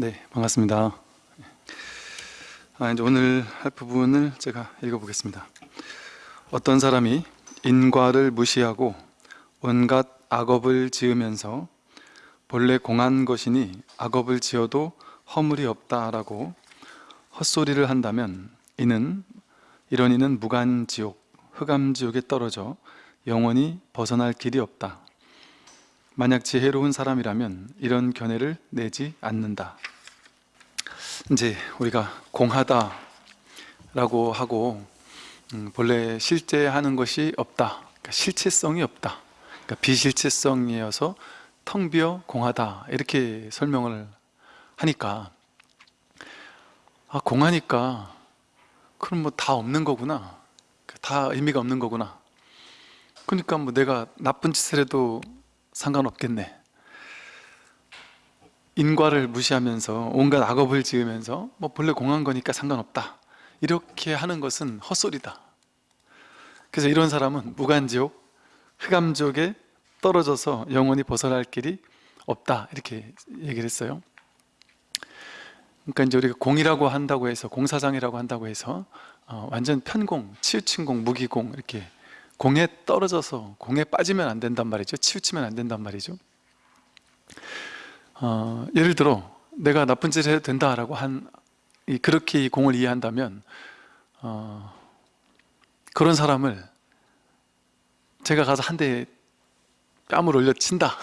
네, 반갑습니다. 아, 이제 오늘 할 부분을 제가 읽어보겠습니다. 어떤 사람이 인과를 무시하고 온갖 악업을 지으면서 본래 공한 것이니 악업을 지어도 허물이 없다라고 헛소리를 한다면 이는 이런 이는 무간지옥, 흑암지옥에 떨어져 영원히 벗어날 길이 없다. 만약 지혜로운 사람이라면 이런 견해를 내지 않는다. 이제 우리가 공하다라고 하고 음, 본래 실제 하는 것이 없다. 그러니까 실체성이 없다. 그러니까 비실체성이어서 텅 비어 공하다 이렇게 설명을 하니까 아 공하니까 그럼 뭐 다 없는 거구나. 다 의미가 없는 거구나. 그러니까 뭐 내가 나쁜 짓을 해도 상관없겠네 인과를 무시하면서 온갖 악업을 지으면서 뭐 본래 공한 거니까 상관없다. 이렇게 하는 것은 헛소리다. 그래서 이런 사람은 무간지옥, 흑암지옥에 떨어져서 영원히 벗어날 길이 없다. 이렇게 얘기를 했어요. 그러니까 이제 우리가 공이라고 한다고 해서 공사장이라고 한다고 해서 어, 완전 편공, 치우친 공, 무기공 이렇게 공에 떨어져서 공에 빠지면 안 된단 말이죠. 치우치면 안 된단 말이죠 어, 예를 들어 내가 나쁜 짓을 해도 된다라고 한 그렇게 이 공을 이해한다면 어, 그런 사람을 제가 가서 한 대 뺨을 올려 친다.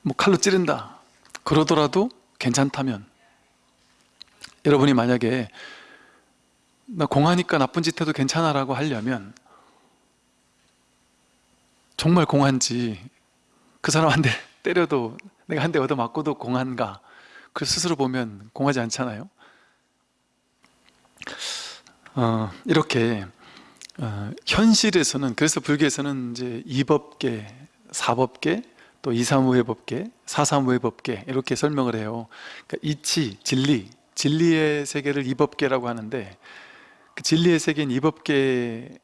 뭐 칼로 찌른다. 그러더라도 괜찮다면. 여러분이 만약에 나 공하니까 나쁜 짓 해도 괜찮아 라고 하려면 정말 공한지 그 사람 한 대 때려도 내가 한 대 얻어맞고도 공한가? 그 스스로 보면 공하지 않잖아요. 어, 이렇게 어, 현실에서는 그래서 불교에서는 이제 이법계, 사법계, 또 이사무회법계, 사사무회법계 이렇게 설명을 해요. 그러니까 이치, 진리, 진리의 세계를 이법계라고 하는데 그 진리의 세계인 이법계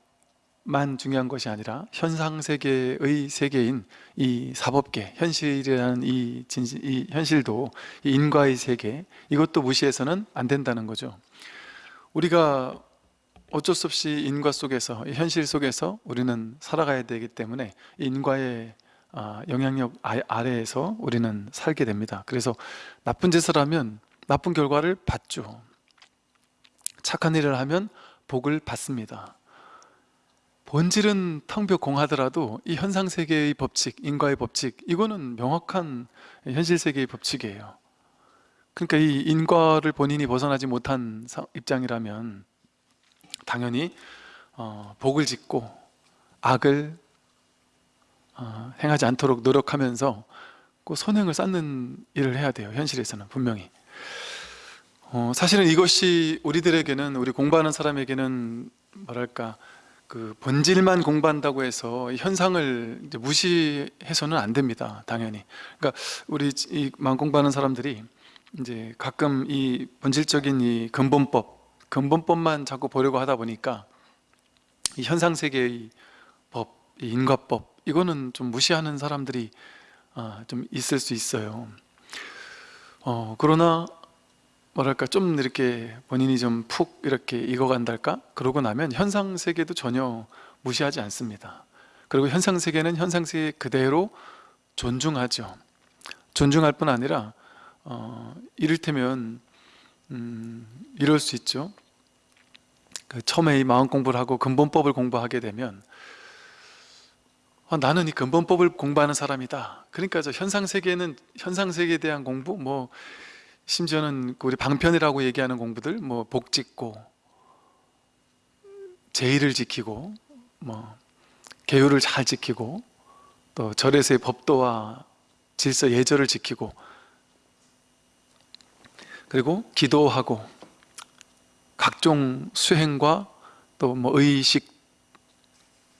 만 중요한 것이 아니라 현상세계의 세계인 이 사법계, 현실이라는 이, 진실, 이 현실도 이 인과의 세계 이것도 무시해서는 안 된다는 거죠. 우리가 어쩔 수 없이 인과 속에서 현실 속에서 우리는 살아가야 되기 때문에 인과의 아, 영향력 아, 아래에서 우리는 살게 됩니다. 그래서 나쁜 짓을 하면 나쁜 결과를 받죠. 착한 일을 하면 복을 받습니다 본질은 텅벼 공하더라도 이 현상세계의 법칙, 인과의 법칙 이거는 명확한 현실세계의 법칙이에요. 그러니까 이 인과를 본인이 벗어나지 못한 입장이라면 당연히 어, 복을 짓고 악을 어, 행하지 않도록 노력하면서 그 선행을 쌓는 일을 해야 돼요 현실에서는 분명히. 어, 사실은 이것이 우리들에게는 우리 공부하는 사람에게는 뭐랄까 그 본질만 공부한다고 해서 현상을 무시해서는 안 됩니다 당연히. 그러니까 우리 이 공부하는 사람들이 이제 가끔 이 본질적인 이 근본법 근본법만 자꾸 보려고 하다 보니까 이 현상 세계의 법, 이 인과법 이거는 좀 무시하는 사람들이 아, 좀 있을 수 있어요. 어, 그러나 뭐랄까 좀 이렇게 본인이 좀 푹 이렇게 익어간달까? 그러고 나면 현상 세계도 전혀 무시하지 않습니다. 그리고 현상 세계는 현상 세계 그대로 존중하죠. 존중할 뿐 아니라 어, 이를테면 음, 이럴 수 있죠. 그 처음에 이 마음 공부를 하고 근본법을 공부하게 되면 아, 나는 이 근본법을 공부하는 사람이다. 그러니까 저 현상 세계는 현상 세계에 대한 공부? 뭐 심지어는 그 우리 방편이라고 얘기하는 공부들 뭐 복 짓고 제의를 지키고 뭐 계율을 잘 지키고 또 절에서의 법도와 질서 예절을 지키고 그리고 기도하고 각종 수행과 또 뭐 의식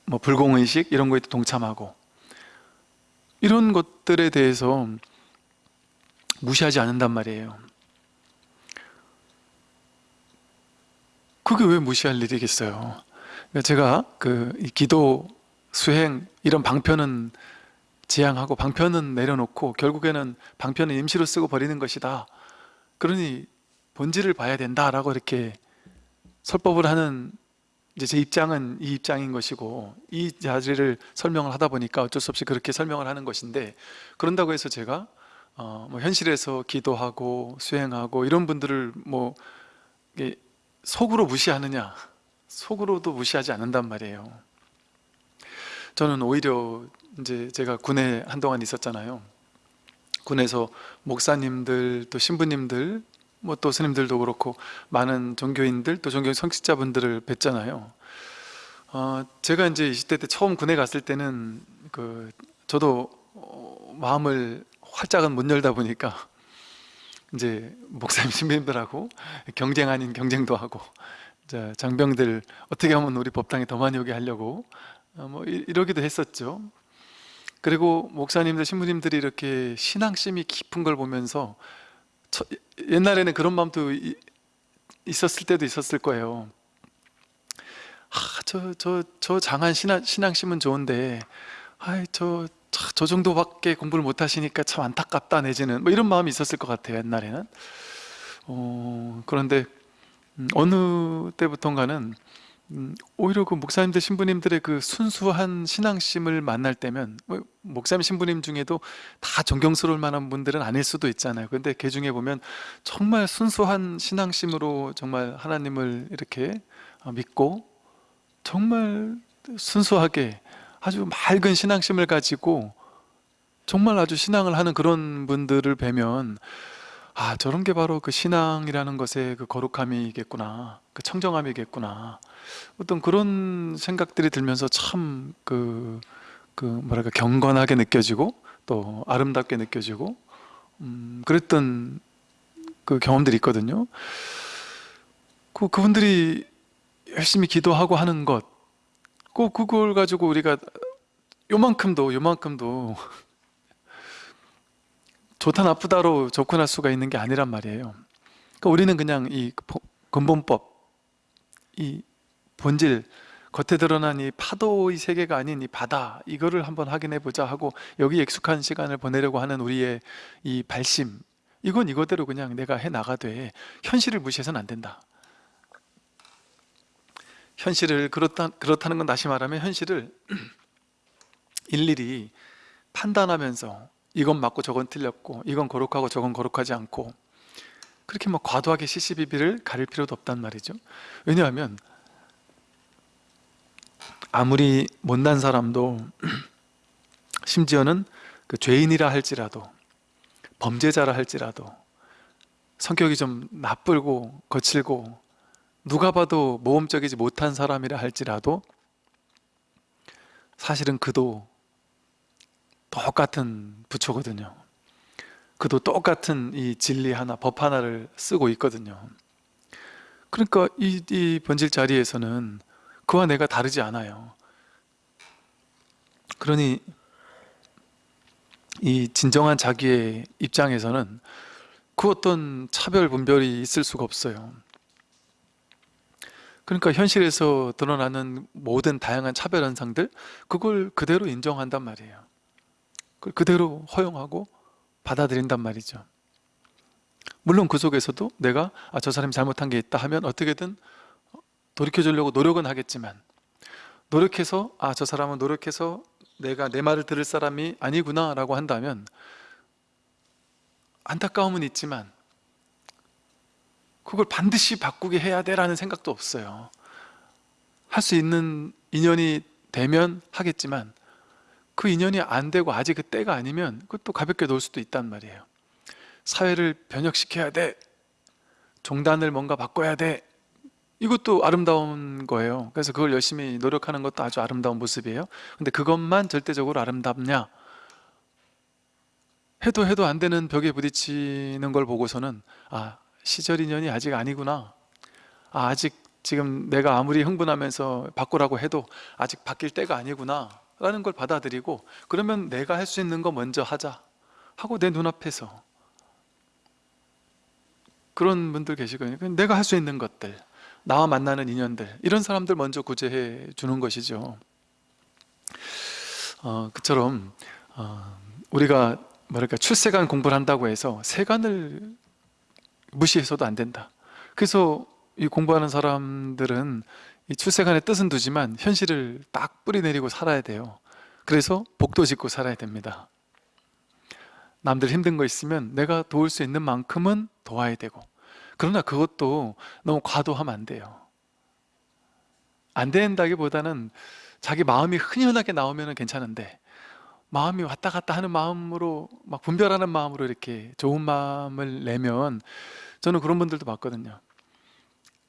뭐 불공의식 이런 거에 동참하고 이런 것들에 대해서 무시하지 않는단 말이에요. 그게 왜 무시할 일이겠어요? 그러니까 제가 그 기도, 수행 이런 방편은 지향하고 방편은 내려놓고 결국에는 방편은 임시로 쓰고 버리는 것이다. 그러니 본질을 봐야 된다라고 이렇게 설법을 하는 이제 제 입장은 이 입장인 것이고 이 자리를 설명을 하다 보니까 어쩔 수 없이 그렇게 설명을 하는 것인데 그런다고 해서 제가 어, 뭐 현실에서 기도하고 수행하고 이런 분들을 뭐 속으로 무시하느냐? 속으로도 무시하지 않는단 말이에요. 저는 오히려 이제 제가 군에 한동안 있었잖아요. 군에서 목사님들 또 신부님들 뭐 또 스님들도 그렇고 많은 종교인들 또 종교 성직자분들을 뵀잖아요. 어, 제가 이제 20대 때 처음 군에 갔을 때는 그 저도 어, 마음을 활짝은 못 열다 보니까 이제 목사님 신부님들하고 경쟁 아닌 경쟁도 하고 자, 장병들 어떻게 하면 우리 법당에 더 많이 오게 하려고 어, 뭐 이- 이러기도 했었죠. 그리고 목사님들 신부님들이 이렇게 신앙심이 깊은 걸 보면서 저- 옛날에는 그런 마음도 이- 있었을 때도 있었을 거예요. 아, 저, 저, 저 장한 신앙, 신앙심은 좋은데 아이, 저, 저, 저 정도밖에 공부를 못 하시니까 참 안타깝다 내지는. 뭐 이런 마음이 있었을 것 같아요 옛날에는. 어, 그런데 음, 어느 때부턴가는 음, 오히려 그 목사님들 신부님들의 그 순수한 신앙심을 만날 때면 뭐 목사님 신부님 중에도 다 존경스러울 만한 분들은 아닐 수도 있잖아요. 근데 그 중에 보면 정말 순수한 신앙심으로 정말 하나님을 이렇게 어, 믿고 정말 순수하게 아주 맑은 신앙심을 가지고 정말 아주 신앙을 하는 그런 분들을 뵈면 아 저런 게 바로 그 신앙이라는 것의 그 거룩함이겠구나 그 청정함이겠구나 어떤 그런 생각들이 들면서 참그그 뭐랄까 경건하게 느껴지고 또 아름답게 느껴지고 음, 그랬던 그 경험들이 있거든요. 그 그분들이 열심히 기도하고 하는 것, 꼭 그걸 가지고 우리가 요만큼도 요만큼도 좋다 나쁘다로 접근할 수가 있는 게 아니란 말이에요. 그러니까 우리는 그냥 이 보- 근본법, 이 본질, 겉에 드러난 이 파도의 세계가 아닌 이 바다 이거를 한번 확인해 보자 하고 여기 익숙한 시간을 보내려고 하는 우리의 이 발심 이건 이거대로 그냥 내가 해 나가되 현실을 무시해서는 안 된다. 현실을 그렇다 그렇다는 건 다시 말하면 현실을 일일이 판단하면서 이건 맞고 저건 틀렸고 이건 거룩하고 저건 거룩하지 않고 그렇게 막 과도하게 시시비비를 가릴 필요도 없단 말이죠. 왜냐하면 아무리 못난 사람도 심지어는 그 죄인이라 할지라도 범죄자라 할지라도 성격이 좀 나쁘고 거칠고 누가 봐도 모범적이지 못한 사람이라 할지라도 사실은 그도 똑같은 부처거든요. 그도 똑같은 이 진리 하나, 법 하나를 쓰고 있거든요. 그러니까 이, 이 번질 자리에서는 그와 내가 다르지 않아요. 그러니 이 진정한 자기의 입장에서는 그 어떤 차별 분별이 있을 수가 없어요. 그러니까 현실에서 드러나는 모든 다양한 차별 현상들 그걸 그대로 인정한단 말이에요. 그걸 그대로 허용하고 받아들인단 말이죠. 물론 그 속에서도 내가 아, 저 사람이 잘못한 게 있다 하면 어떻게든 돌이켜 주려고 노력은 하겠지만 노력해서 아 저 사람은 노력해서 내가 내 말을 들을 사람이 아니구나 라고 한다면 안타까움은 있지만 그걸 반드시 바꾸게 해야 돼라는 생각도 없어요. 할 수 있는 인연이 되면 하겠지만 그 인연이 안 되고 아직 그 때가 아니면 그것도 가볍게 놓을 수도 있단 말이에요. 사회를 변혁시켜야 돼. 종단을 뭔가 바꿔야 돼. 이것도 아름다운 거예요. 그래서 그걸 열심히 노력하는 것도 아주 아름다운 모습이에요. 근데 그것만 절대적으로 아름답냐? 해도 해도 안 되는 벽에 부딪히는 걸 보고서는 아 시절 인연이 아직 아니구나. 아, 아직 지금 내가 아무리 흥분하면서 바꾸라고 해도 아직 바뀔 때가 아니구나. 라는 걸 받아들이고 그러면 내가 할 수 있는 거 먼저 하자. 하고 내 눈앞에서. 그런 분들 계시거든요. 내가 할 수 있는 것들 나와 만나는 인연들 이런 사람들 먼저 구제해 주는 것이죠. 어, 그처럼 어, 우리가 뭐랄까 출세관 공부를 한다고 해서 세관을 무시해서도 안 된다. 그래서 이 공부하는 사람들은 이 출세관의 뜻은 두지만 현실을 딱 뿌리 내리고 살아야 돼요. 그래서 복도 짓고 살아야 됩니다. 남들 힘든 거 있으면 내가 도울 수 있는 만큼은 도와야 되고 그러나 그것도 너무 과도하면 안 돼요. 안 된다기보다는 자기 마음이 흔연하게 나오면 괜찮은데 마음이 왔다 갔다 하는 마음으로 막 분별하는 마음으로 이렇게 좋은 마음을 내면 저는 그런 분들도 봤거든요.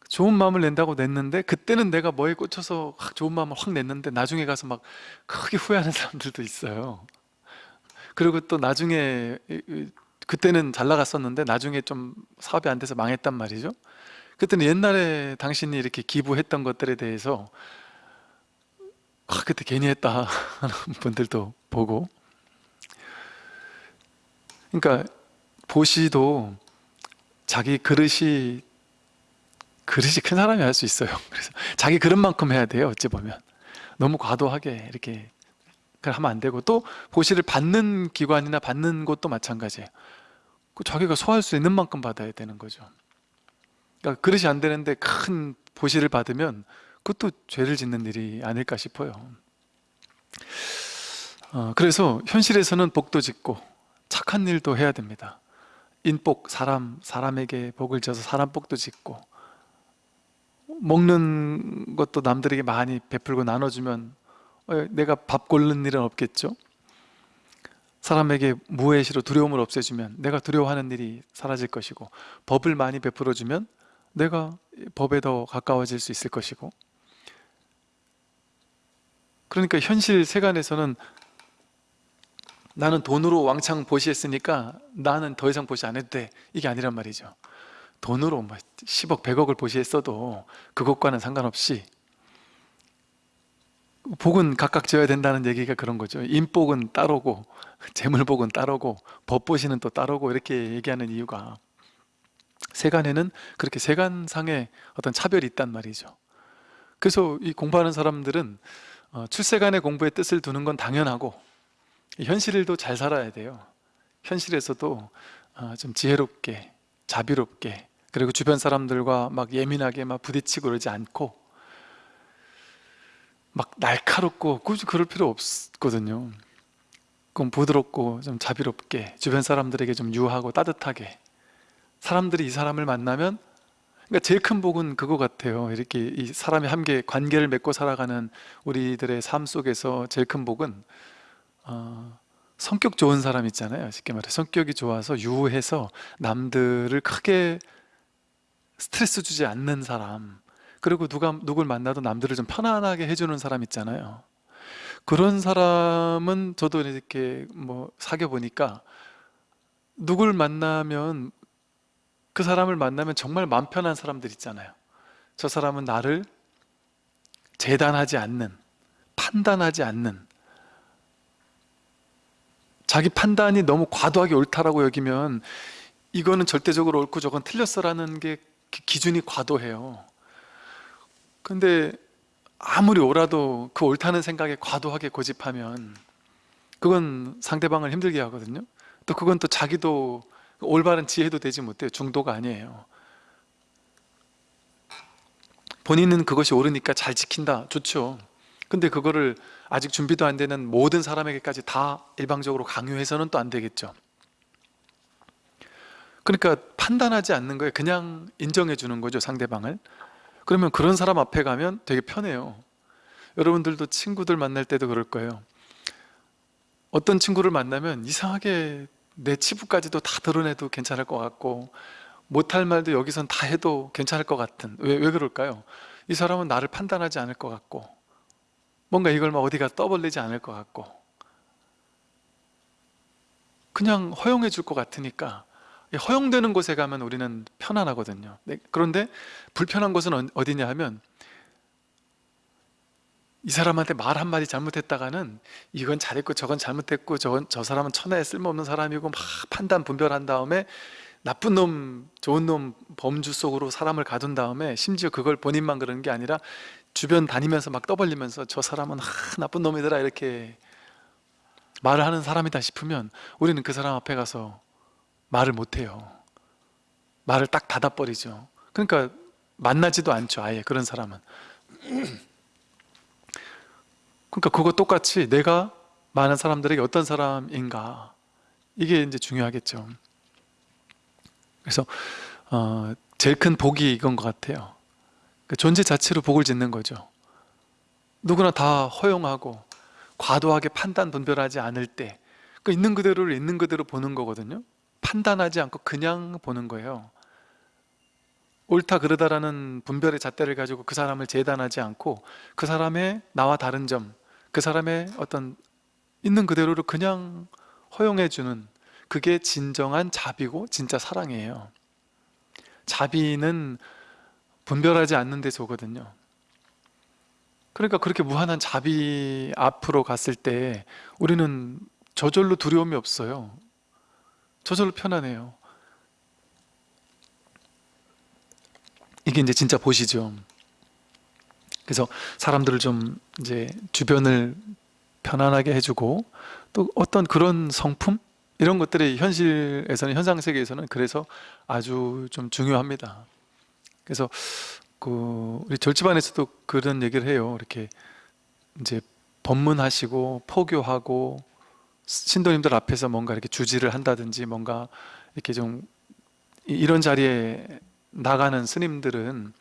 좋은 마음을 낸다고 냈는데 그때는 내가 뭐에 꽂혀서 확 좋은 마음을 확 냈는데 나중에 가서 막 크게 후회하는 사람들도 있어요. 그리고 또 나중에 그때는 잘 나갔었는데 나중에 좀 사업이 안 돼서 망했단 말이죠. 그때는 옛날에 당신이 이렇게 기부했던 것들에 대해서 아 그때 괜히 했다 하는 분들도 보고. 그러니까 보시도 자기 그릇이 그릇이 큰 사람이 할 수 있어요. 그래서 자기 그릇만큼 해야 돼요 어찌 보면. 너무 과도하게 이렇게 하면 안 되고 또 보시를 받는 기관이나 받는 곳도 마찬가지예요. 그 자기가 소화할 수 있는 만큼 받아야 되는 거죠. 그러니까 그릇이 안 되는데 큰 보시를 받으면 그것도 죄를 짓는 일이 아닐까 싶어요. 어, 그래서 현실에서는 복도 짓고 착한 일도 해야 됩니다 인복, 사람, 사람에게 복을 져서 사람 복도 짓고 먹는 것도 남들에게 많이 베풀고 나눠주면 어, 내가 밥 고르는 일은 없겠죠? 사람에게 무해시로 두려움을 없애주면 내가 두려워하는 일이 사라질 것이고 법을 많이 베풀어주면 내가 법에 더 가까워질 수 있을 것이고. 그러니까 현실 세간에서는 나는 돈으로 왕창 보시했으니까 나는 더 이상 보시 안 해도 돼. 이게 아니란 말이죠. 돈으로 뭐 10억 100억을 보시했어도 그것과는 상관없이 복은 각각 지어야 된다는 얘기가 그런 거죠. 인복은 따로고 재물복은 따로고 법보시는 또 따로고 이렇게 얘기하는 이유가 세간에는 그렇게 세간상의 어떤 차별이 있단 말이죠. 그래서 이 공부하는 사람들은 어, 출세간의 공부의 뜻을 두는 건 당연하고 현실도 잘 살아야 돼요. 현실에서도 어, 좀 지혜롭게 자비롭게 그리고 주변 사람들과 막 예민하게 막 부딪히고 그러지 않고 막 날카롭고 굳이 그럴 필요 없거든요. 그럼 부드럽고 좀 자비롭게 주변 사람들에게 좀 유하고 따뜻하게 사람들이 이 사람을 만나면 그러니까 제일 큰 복은 그거 같아요. 이렇게 이 사람이 함께 관계를 맺고 살아가는 우리들의 삶 속에서 제일 큰 복은 어, 성격 좋은 사람 있잖아요 쉽게 말해. 성격이 좋아서 유해서 남들을 크게 스트레스 주지 않는 사람. 그리고 누가 누굴 만나도 남들을 좀 편안하게 해주는 사람 있잖아요. 그런 사람은 저도 이렇게 뭐 사귀어 보니까 누굴 만나면 그 사람을 만나면 정말 마음 편한 사람들 있잖아요. 저 사람은 나를 재단하지 않는 판단하지 않는 자기 판단이 너무 과도하게 옳다라고 여기면 이거는 절대적으로 옳고 저건 틀렸어라는 게 기- 기준이 과도해요. 근데 아무리 옳아도 그 옳다는 생각에 과도하게 고집하면 그건 상대방을 힘들게 하거든요. 또 그건 또 자기도 올바른 지혜도 되지 못해요. 중도가 아니에요. 본인은 그것이 옳으니까 잘 지킨다. 좋죠 근데 그거를 아직 준비도 안 되는 모든 사람에게까지 다 일방적으로 강요해서는 또 안 되겠죠. 그러니까 판단하지 않는 거예요. 그냥 인정해 주는 거죠 상대방을. 그러면 그런 사람 앞에 가면 되게 편해요. 여러분들도 친구들 만날 때도 그럴 거예요. 어떤 친구를 만나면 이상하게 내 치부까지도 다 드러내도 괜찮을 것 같고 못할 말도 여기선 다 해도 괜찮을 것 같은 왜, 왜 그럴까요? 이 사람은 나를 판단하지 않을 것 같고 뭔가 이걸 막 어디가 떠벌리지 않을 것 같고. 그냥 허용해 줄 것 같으니까. 이 허용되는 곳에 가면 우리는 편안하거든요. 네, 그런데 불편한 곳은 어- 어디냐 하면 이 사람한테 말 한마디 잘못했다가는 이건 잘했고 저건 잘못했고 저건 저 사람은 천하에 쓸모없는 사람이고 막 판단 분별한 다음에 나쁜 놈 좋은 놈 범주 속으로 사람을 가둔 다음에 심지어 그걸 본인만 그러는 게 아니라 주변 다니면서 막 떠벌리면서 저 사람은 하, 나쁜 놈이더라 이렇게 말을 하는 사람이다 싶으면 우리는 그 사람 앞에 가서 말을 못해요. 말을 딱 닫아버리죠. 그러니까 만나지도 않죠 아예 그런 사람은. 그러니까 그거 똑같이 내가 많은 사람들에게 어떤 사람인가 이게 이제 중요하겠죠. 그래서 어, 제일 큰 복이 이건 것 같아요 그 존재 자체로 복을 짓는 거죠. 누구나 다 허용하고 과도하게 판단 분별하지 않을 때 그 있는 그대로를 있는 그대로 보는 거거든요. 판단하지 않고 그냥 보는 거예요. 옳다 그르다라는 분별의 잣대를 가지고 그 사람을 재단하지 않고 그 사람의 나와 다른 점 그 사람의 어떤 있는 그대로를 그냥 허용해 주는 그게 진정한 자비고 진짜 사랑이에요. 자비는 분별하지 않는 데서 오거든요. 그러니까 그렇게 무한한 자비 앞으로 갔을 때 우리는 저절로 두려움이 없어요. 저절로 편안해요. 이게 이제 진짜 보시죠. 그래서 사람들을 좀 이제 주변을 편안하게 해주고 또 어떤 그런 성품? 이런 것들이 현실에서는 현상 세계에서는 그래서 아주 좀 중요합니다. 그래서 그 우리 절집안에서도 그런 얘기를 해요. 이렇게 이제 법문하시고 포교하고 신도님들 앞에서 뭔가 이렇게 주지를 한다든지 뭔가 이렇게 좀 이- 이런 자리에 나가는 스님들은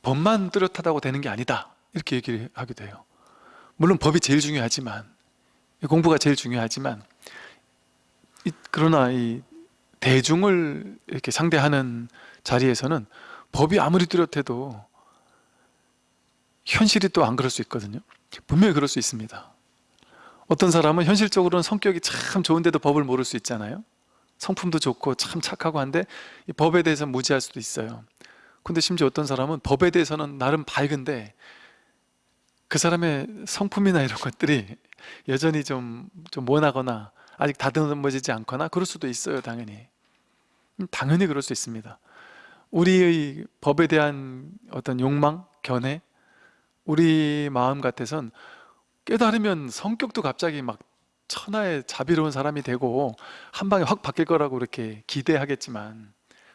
법만 뚜렷하다고 되는 게 아니다 이렇게 얘기를 하기도 해요 물론 법이 제일 중요하지만 공부가 제일 중요하지만 이- 그러나 이 대중을 이렇게 상대하는 자리에서는 법이 아무리 뚜렷해도 현실이 또 안 그럴 수 있거든요. 분명히 그럴 수 있습니다. 어떤 사람은 현실적으로는 성격이 참 좋은데도 법을 모를 수 있잖아요. 성품도 좋고 참 착하고 한데 이 법에 대해서 무지할 수도 있어요. 근데 심지어 어떤 사람은 법에 대해서는 나름 밝은데 그 사람의 성품이나 이런 것들이 여전히 좀, 좀 모나거나 아직 다듬어지지 않거나 그럴 수도 있어요 당연히. 음, 당연히 그럴 수 있습니다 우리의 법에 대한 어떤 욕망, 견해 우리 마음 같아선 깨달으면 성격도 갑자기 막 천하의 자비로운 사람이 되고 한 방에 확 바뀔 거라고 이렇게 기대하겠지만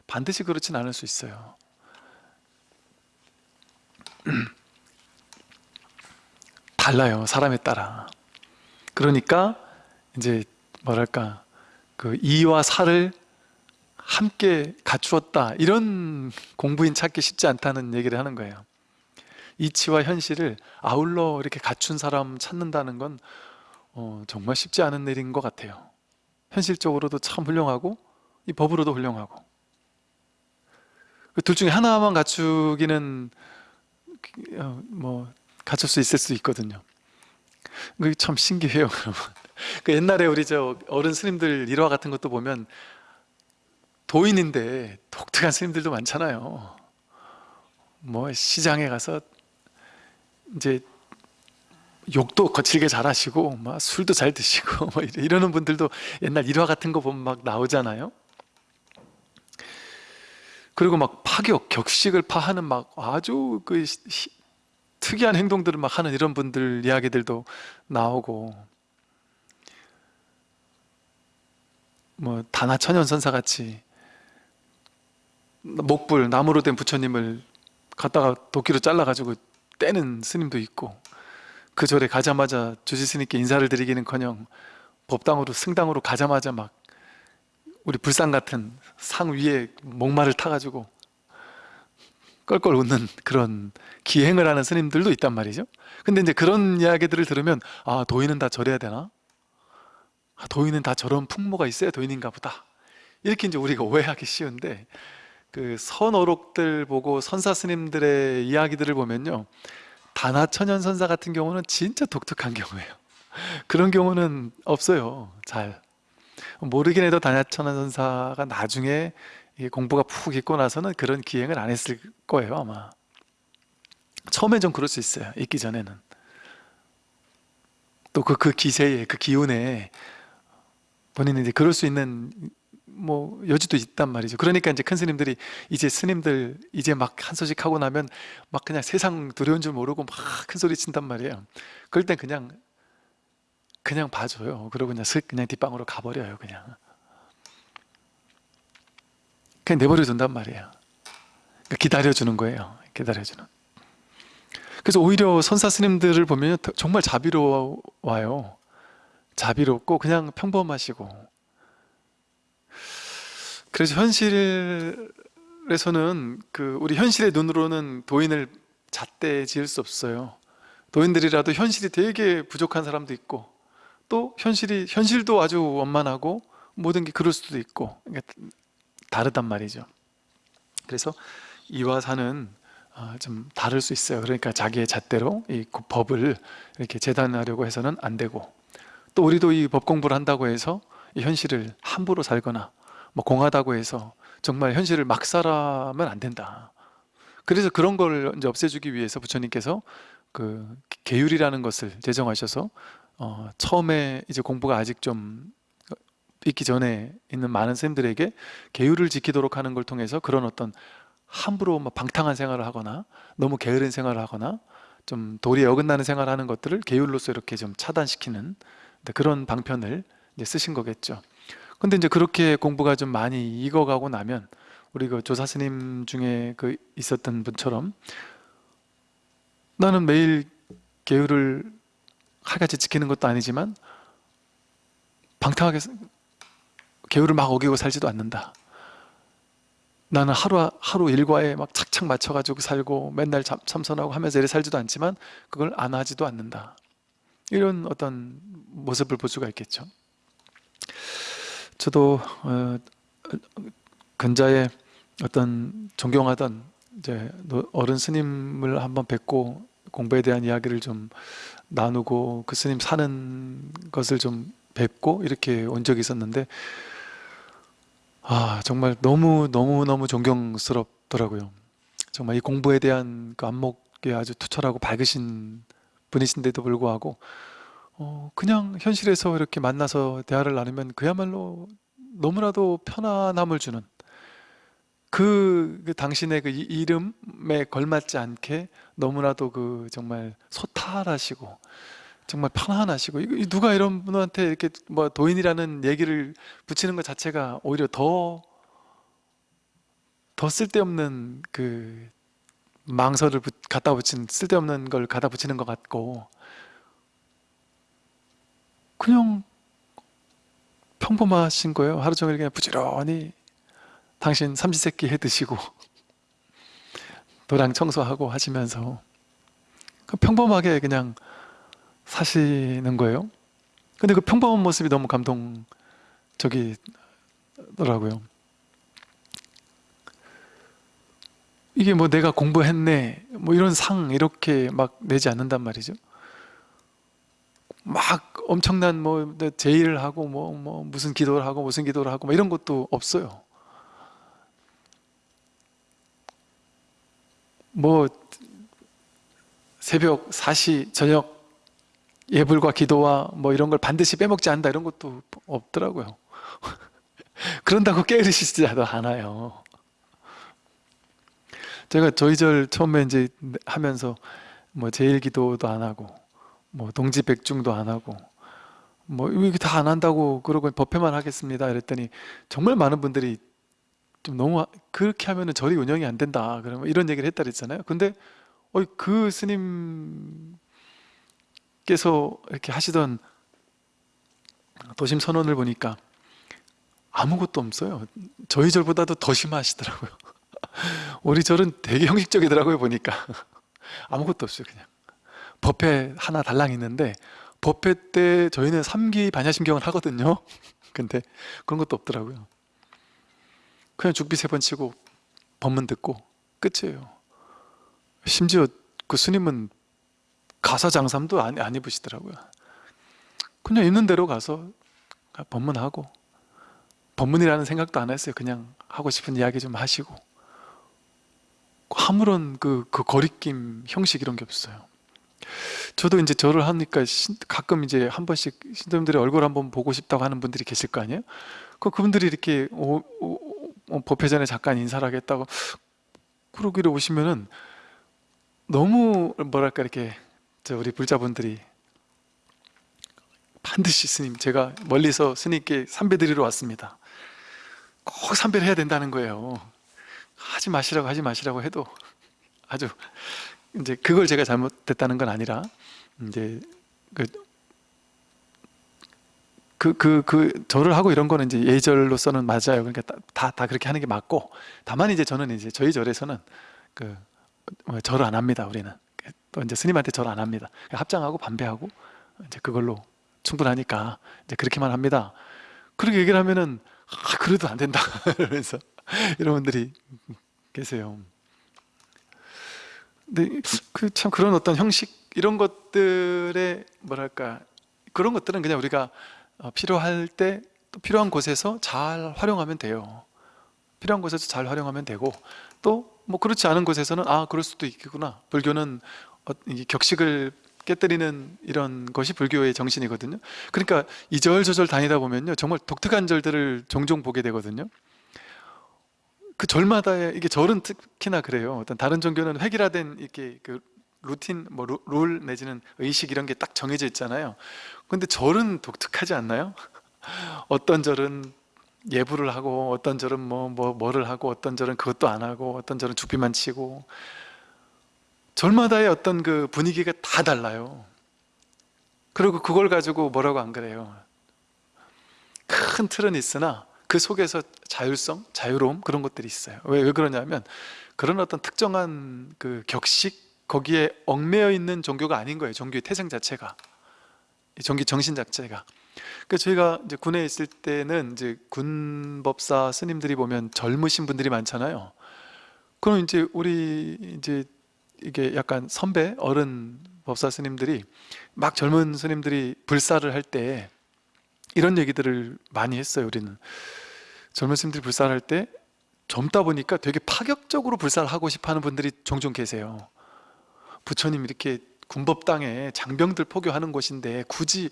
반드시 그렇진 않을 수 있어요. 달라요 사람에 따라. 그러니까 이제 뭐랄까 그 이와 사를 함께 갖추었다. 이런 공부인 찾기 쉽지 않다는 얘기를 하는 거예요. 이치와 현실을 아울러 이렇게 갖춘 사람 찾는다는 건 어, 정말 쉽지 않은 일인 것 같아요. 현실적으로도 참 훌륭하고 이 법으로도 훌륭하고. 그 둘 중에 하나만 갖추기는 어, 뭐 갖출 수 있을 수 있거든요. 그게 참 신기해요 여러분. 그 옛날에 우리 저 어른 스님들 일화 같은 것도 보면 도인인데 독특한 스님들도 많잖아요. 뭐 시장에 가서 이제 욕도 거칠게 잘 하시고 막 술도 잘 드시고 뭐 이러- 이러는 분들도 옛날 일화 같은 거 보면 막 나오잖아요. 그리고 막 파격, 격식을 파하는 막 아주 그 시- 시- 특이한 행동들을 막 하는 이런 분들 이야기들도 나오고. 뭐 다나천연선사 같이 목불 나무로 된 부처님을 갖다가 도끼로 잘라가지고 떼는 스님도 있고 그 절에 가자마자 주지 스님께 인사를 드리기는커녕 법당으로 승당으로 가자마자 막 우리 불상 같은 상 위에 목마를 타가지고 껄껄 웃는 그런 기행을 하는 스님들도 있단 말이죠 근데 이제 그런 이야기들을 들으면 아 도인은 다 저래야 되나? 아, 도인은 다 저런 풍모가 있어야 도인인가 보다 이렇게 이제 우리가 오해하기 쉬운데 그 선어록들 보고 선사 스님들의 이야기들을 보면요. 다나천연 선사 같은 경우는 진짜 독특한 경우예요. 그런 경우는 없어요. 잘 모르긴 해도 다나천연 선사가 나중에 공부가 푹 있고 나서는 그런 기행을 안 했을 거예요 아마. 처음엔 좀 그럴 수 있어요 있기 전에는. 또그 그 기세에 그 기운에 본인은 이제 그럴 수 있는 뭐 여지도 있단 말이죠. 그러니까 이제 큰 스님들이 이제 스님들 이제 막 한 소식 하고 나면 막 그냥 세상 두려운 줄 모르고 막 큰 소리 친단 말이에요. 그럴 땐 그냥 그냥 봐줘요. 그러고 그냥 슥 그냥 뒷방으로 가버려요 그냥. 그냥 내버려 둔단 말이에요. 그러니까 기다려주는 거예요 기다려주는. 그래서 오히려 선사 스님들을 보면 정말 자비로워요. 자비롭고 그냥 평범하시고 그래서 현실에서는 그 우리 현실의 눈으로는 도인을 잣대 지을 수 없어요. 도인들이라도 현실이 되게 부족한 사람도 있고 또 현실이 현실도 아주 원만하고 모든 게 그럴 수도 있고 그러니까 다르단 말이죠. 그래서 이와 사는 어, 좀 다를 수 있어요. 그러니까 자기의 잣대로 이 법을 이렇게 재단하려고 해서는 안 되고 또 우리도 이 법 공부를 한다고 해서 이 현실을 함부로 살거나 뭐 공하다고 해서 정말 현실을 막 살아면 안 된다 그래서 그런 걸 이제 없애주기 위해서 부처님께서 그 계율이라는 것을 제정하셔서 어, 처음에 이제 공부가 아직 좀 있기 전에 있는 많은 쌤들에게 계율을 지키도록 하는 걸 통해서 그런 어떤 함부로 막 방탕한 생활을 하거나 너무 게으른 생활을 하거나 좀 도리에 어긋나는 생활을 하는 것들을 계율로서 이렇게 좀 차단시키는 네, 그런 방편을 쓰신 거겠죠. 근데 이제 그렇게 공부가 좀 많이 익어가고 나면 우리 그 조사 스님 중에 그 있었던 분처럼 나는 매일 계율을 칼같이 지키는 것도 아니지만 방탕하게 계율을 막 어기고 살지도 않는다. 나는 하루 하루 일과에 막 착착 맞춰가지고 살고 맨날 참, 참선하고 하면서 이래 살지도 않지만 그걸 안 하지도 않는다. 이런 어떤 모습을 볼 수가 있겠죠. 저도 어, 근자에 어떤 존경하던 이제 어른 스님을 한번 뵙고 공부에 대한 이야기를 좀 나누고 그 스님 사는 것을 좀 뵙고 이렇게 온 적이 있었는데 아 정말 너무 너무 너무 존경스럽더라고요. 정말 이 공부에 대한 그 안목이 아주 투철하고 밝으신 분이신데도 불구하고 어, 그냥 현실에서 이렇게 만나서 대화를 나누면 그야말로 너무나도 편안함을 주는 그, 그 당신의 그 이- 이름에 걸맞지 않게 너무나도 그 정말 소탈하시고 정말 편안하시고 이거- 이 누가 이런 분한테 이렇게 뭐 도인이라는 얘기를 붙이는 것 자체가 오히려 더 더 쓸데없는 그 망설을 붙- 갖다 붙인 쓸데없는 걸 갖다 붙이는 것 같고 그냥 평범하신 거예요. 하루 종일 그냥 부지런히 당신 삼시세끼 해 드시고 도량 청소하고 하시면서 그 평범하게 그냥 사시는 거예요. 근데 그 평범한 모습이 너무 감동적이더라고요. 이게 뭐 내가 공부했네 뭐 이런 상 이렇게 막 내지 않는단 말이죠 막 엄청난 뭐 제의를 하고 뭐, 뭐 무슨 기도를 하고 무슨 기도를 하고 뭐 이런 것도 없어요. 뭐 새벽 4시 저녁 예불과 기도와 뭐 이런 걸 반드시 빼먹지 않는다 이런 것도 없더라고요. 그런다고 게으르시지도 않아요. 제가 저희 절 처음에 이제 하면서 뭐 제일 기도도 안 하고 뭐 동지 백중도 안 하고 뭐 이거 다 안 한다고 그러고 법회만 하겠습니다 이랬더니 정말 많은 분들이 좀 너무 그렇게 하면은 절이 운영이 안 된다 그러면 이런 얘기를 했다 그랬잖아요. 근데 어, 그 스님께서 이렇게 하시던 도심 선언을 보니까 아무것도 없어요. 저희 절보다도 더 심하시더라고요. 우리 절은 되게 형식적이더라고요 보니까. 아무것도 없어요 그냥 법회 하나 달랑 있는데 법회 때 저희는 3기 반야심경을 하거든요. 근데 그런 것도 없더라고요. 그냥 죽비 세 번 치고 법문 듣고 끝이에요. 심지어 그 스님은 가사 장삼도 안, 안 입으시더라고요. 그냥 있는 대로 가서 법문하고 법문이라는 생각도 안 했어요. 그냥 하고 싶은 이야기 좀 하시고. 아무런 그, 그 거리낌 형식 이런 게 없어요 저도 이제 절을 하니까 신- 가끔 이제 한 번씩 신도님들의 얼굴 한번 보고 싶다고 하는 분들이 계실 거 아니에요? 그 그분들이 이렇게 오, 오, 오, 법회 전에 잠깐 인사를 하겠다고 그러기를 오시면은 너무 뭐랄까 이렇게 저 우리 불자분들이 반드시 스님 제가 멀리서 스님께 삼배 드리러 왔습니다 꼭 삼배를 해야 된다는 거예요 하지 마시라고 하지 마시라고 해도 아주 이제 그걸 제가 잘못됐다는 건 아니라 이제 그 그, 그, 그, 절을 하고 이런 거는 이제 예절로서는 맞아요. 그러니까 다, 다 그렇게 하는 게 맞고, 다만 이제 저는 이제 저희 절에서는 그, 뭐 절을 안 합니다. 우리는. 또 이제 스님한테 절안 합니다. 합장하고 반배하고, 이제 그걸로 충분하니까, 이제 그렇게만 합니다. 그렇게 얘기를 하면은, 아, 그래도 안 된다. 그러면서, 이런 분들이 계세요. 근데 그 참 그런 어떤 형식, 이런 것들의 뭐랄까, 그런 것들은 그냥 우리가 어, 필요할 때 또 필요한 곳에서 잘 활용하면 돼요. 필요한 곳에서 잘 활용하면 되고 또 뭐 그렇지 않은 곳에서는 아 그럴 수도 있겠구나. 불교는 어, 이 격식을 깨뜨리는 이런 것이 불교의 정신이거든요. 그러니까 이절저절 다니다 보면요 정말 독특한 절들을 종종 보게 되거든요. 그 절마다의 이게 절은 특히나 그래요. 어떤 다른 종교는 획일화된 이렇게 그 루틴 뭐 룰 내지는 의식 이런 게 딱 정해져 있잖아요. 근데 절은 독특하지 않나요? 어떤 절은 예불을 하고 어떤 절은 뭐, 뭐 뭐를 하고 어떤 절은 그것도 안 하고 어떤 절은 죽비만 치고 절마다의 어떤 그 분위기가 다 달라요. 그리고 그걸 가지고 뭐라고 안 그래요. 큰 틀은 있으나 그 속에서 자율성, 자유로움 그런 것들이 있어요. 왜, 왜 그러냐면 그런 어떤 특정한 그 격식 거기에 얽매여 있는 종교가 아닌 거예요. 종교의 태생 자체가. 종교 정신 자체가. 그 저희가 이제 군에 있을 때는 이제 군법사 스님들이 보면 젊으신 분들이 많잖아요. 그럼 이제 우리 이제 이게 약간 선배 어른 법사 스님들이 막 젊은 스님들이 불사를 할 때 이런 얘기들을 많이 했어요. 우리는 젊은 스님들이 불사를 할 때 젊다 보니까 되게 파격적으로 불사를 하고 싶어하는 분들이 종종 계세요. 부처님 이렇게 군법당에 장병들 포교하는 곳인데 굳이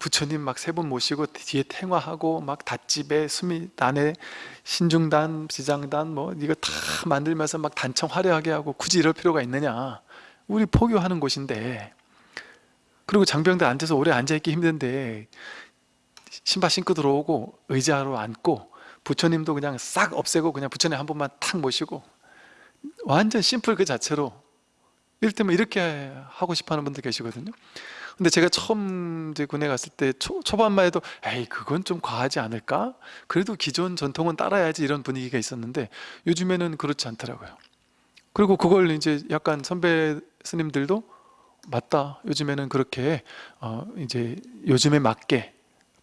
부처님 막세분 모시고 뒤에 탱화하고 막 닷집에 수미단에 신중단, 지장단 뭐 이거 다 만들면서 막 단청 화려하게 하고 굳이 이럴 필요가 있느냐 우리 포교하는 곳인데 그리고 장병들 앉아서 오래 앉아있기 힘든데 신발 신고 들어오고 의자로 앉고 부처님도 그냥 싹 없애고 그냥 부처님 한 번만 탁 모시고 완전 심플 그 자체로 이를테면 이렇게 하고 싶어 하는 분들 계시거든요. 근데 제가 처음 이제 군에 갔을 때 초, 초반만 해도 에이 그건 좀 과하지 않을까? 그래도 기존 전통은 따라야지 이런 분위기가 있었는데 요즘에는 그렇지 않더라고요. 그리고 그걸 이제 약간 선배 스님들도 맞다. 요즘에는 그렇게 어 이제 요즘에 맞게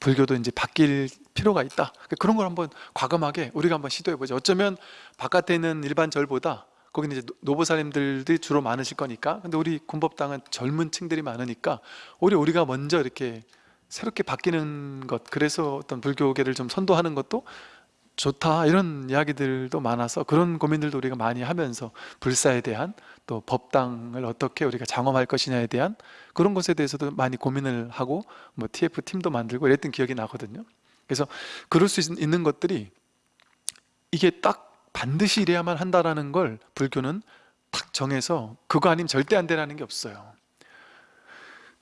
불교도 이제 바뀔 필요가 있다. 그런 걸 한번 과감하게 우리가 한번 시도해 보죠. 어쩌면 바깥에 있는 일반 절보다 거기는 이제 노보사님들이 주로 많으실 거니까. 근데 우리 군법당은 젊은 층들이 많으니까 오히려 우리가 먼저 이렇게 새롭게 바뀌는 것 그래서 어떤 불교계를 좀 선도하는 것도 좋다 이런 이야기들도 많아서 그런 고민들도 우리가 많이 하면서 불사에 대한 또 법당을 어떻게 우리가 장엄할 것이냐에 대한 그런 것에 대해서도 많이 고민을 하고 뭐 TF 팀도 만들고 이랬던 기억이 나거든요. 그래서 그럴 수 있는 것들이 이게 딱 반드시 이래야만 한다라는 걸 불교는 탁 정해서 그거 아니면 절대 안 되라는 게 없어요.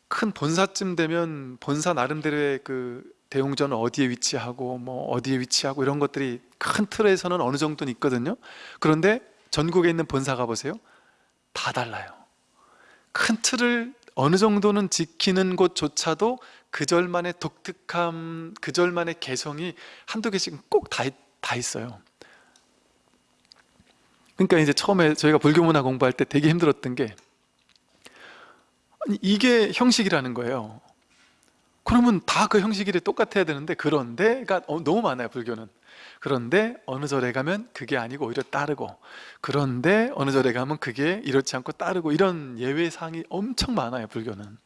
큰 본사쯤 되면 본사 나름대로의 그 대웅전은 어디에 위치하고 뭐 어디에 위치하고 이런 것들이 큰 틀에서는 어느 정도는 있거든요. 그런데 전국에 있는 본사 가보세요. 다 달라요. 큰 틀을 어느 정도는 지키는 곳조차도 그 절만의 독특함, 그 절만의 개성이 한두 개씩 꼭다 있어요. 그러니까 이제 처음에 저희가 불교 문화 공부할 때 되게 힘들었던 게 이게 형식이라는 거예요. 그러면 다 그 형식이 똑같아야 되는데 그런데가 어, 너무 많아요 불교는. 그런데 어느 절에 가면 그게 아니고 오히려 따르고 그런데 어느 절에 가면 그게 이렇지 않고 따르고 이런 예외사항이 엄청 많아요 불교는.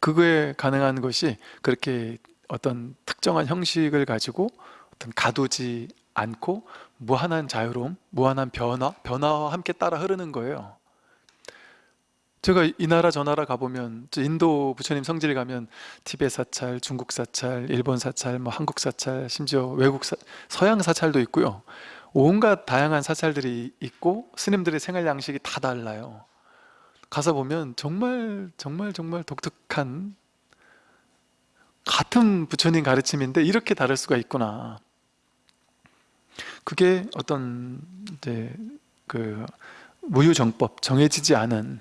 그거에 가능한 것이 그렇게 어떤 특정한 형식을 가지고 어떤 가두지 않고 무한한 자유로움, 무한한 변화, 변화와 함께 따라 흐르는 거예요 제가 이 나라 저 나라 가보면 인도 부처님 성지를 가면 티베 사찰, 중국 사찰, 일본 사찰, 뭐 한국 사찰, 심지어 외국 사, 서양 사찰도 있고요 온갖 다양한 사찰들이 있고 스님들의 생활 양식이 다 달라요 가서 보면 정말 정말 정말 독특한 같은 부처님 가르침인데 이렇게 다를 수가 있구나. 그게 어떤 이제 그 무유정법 정해지지 않은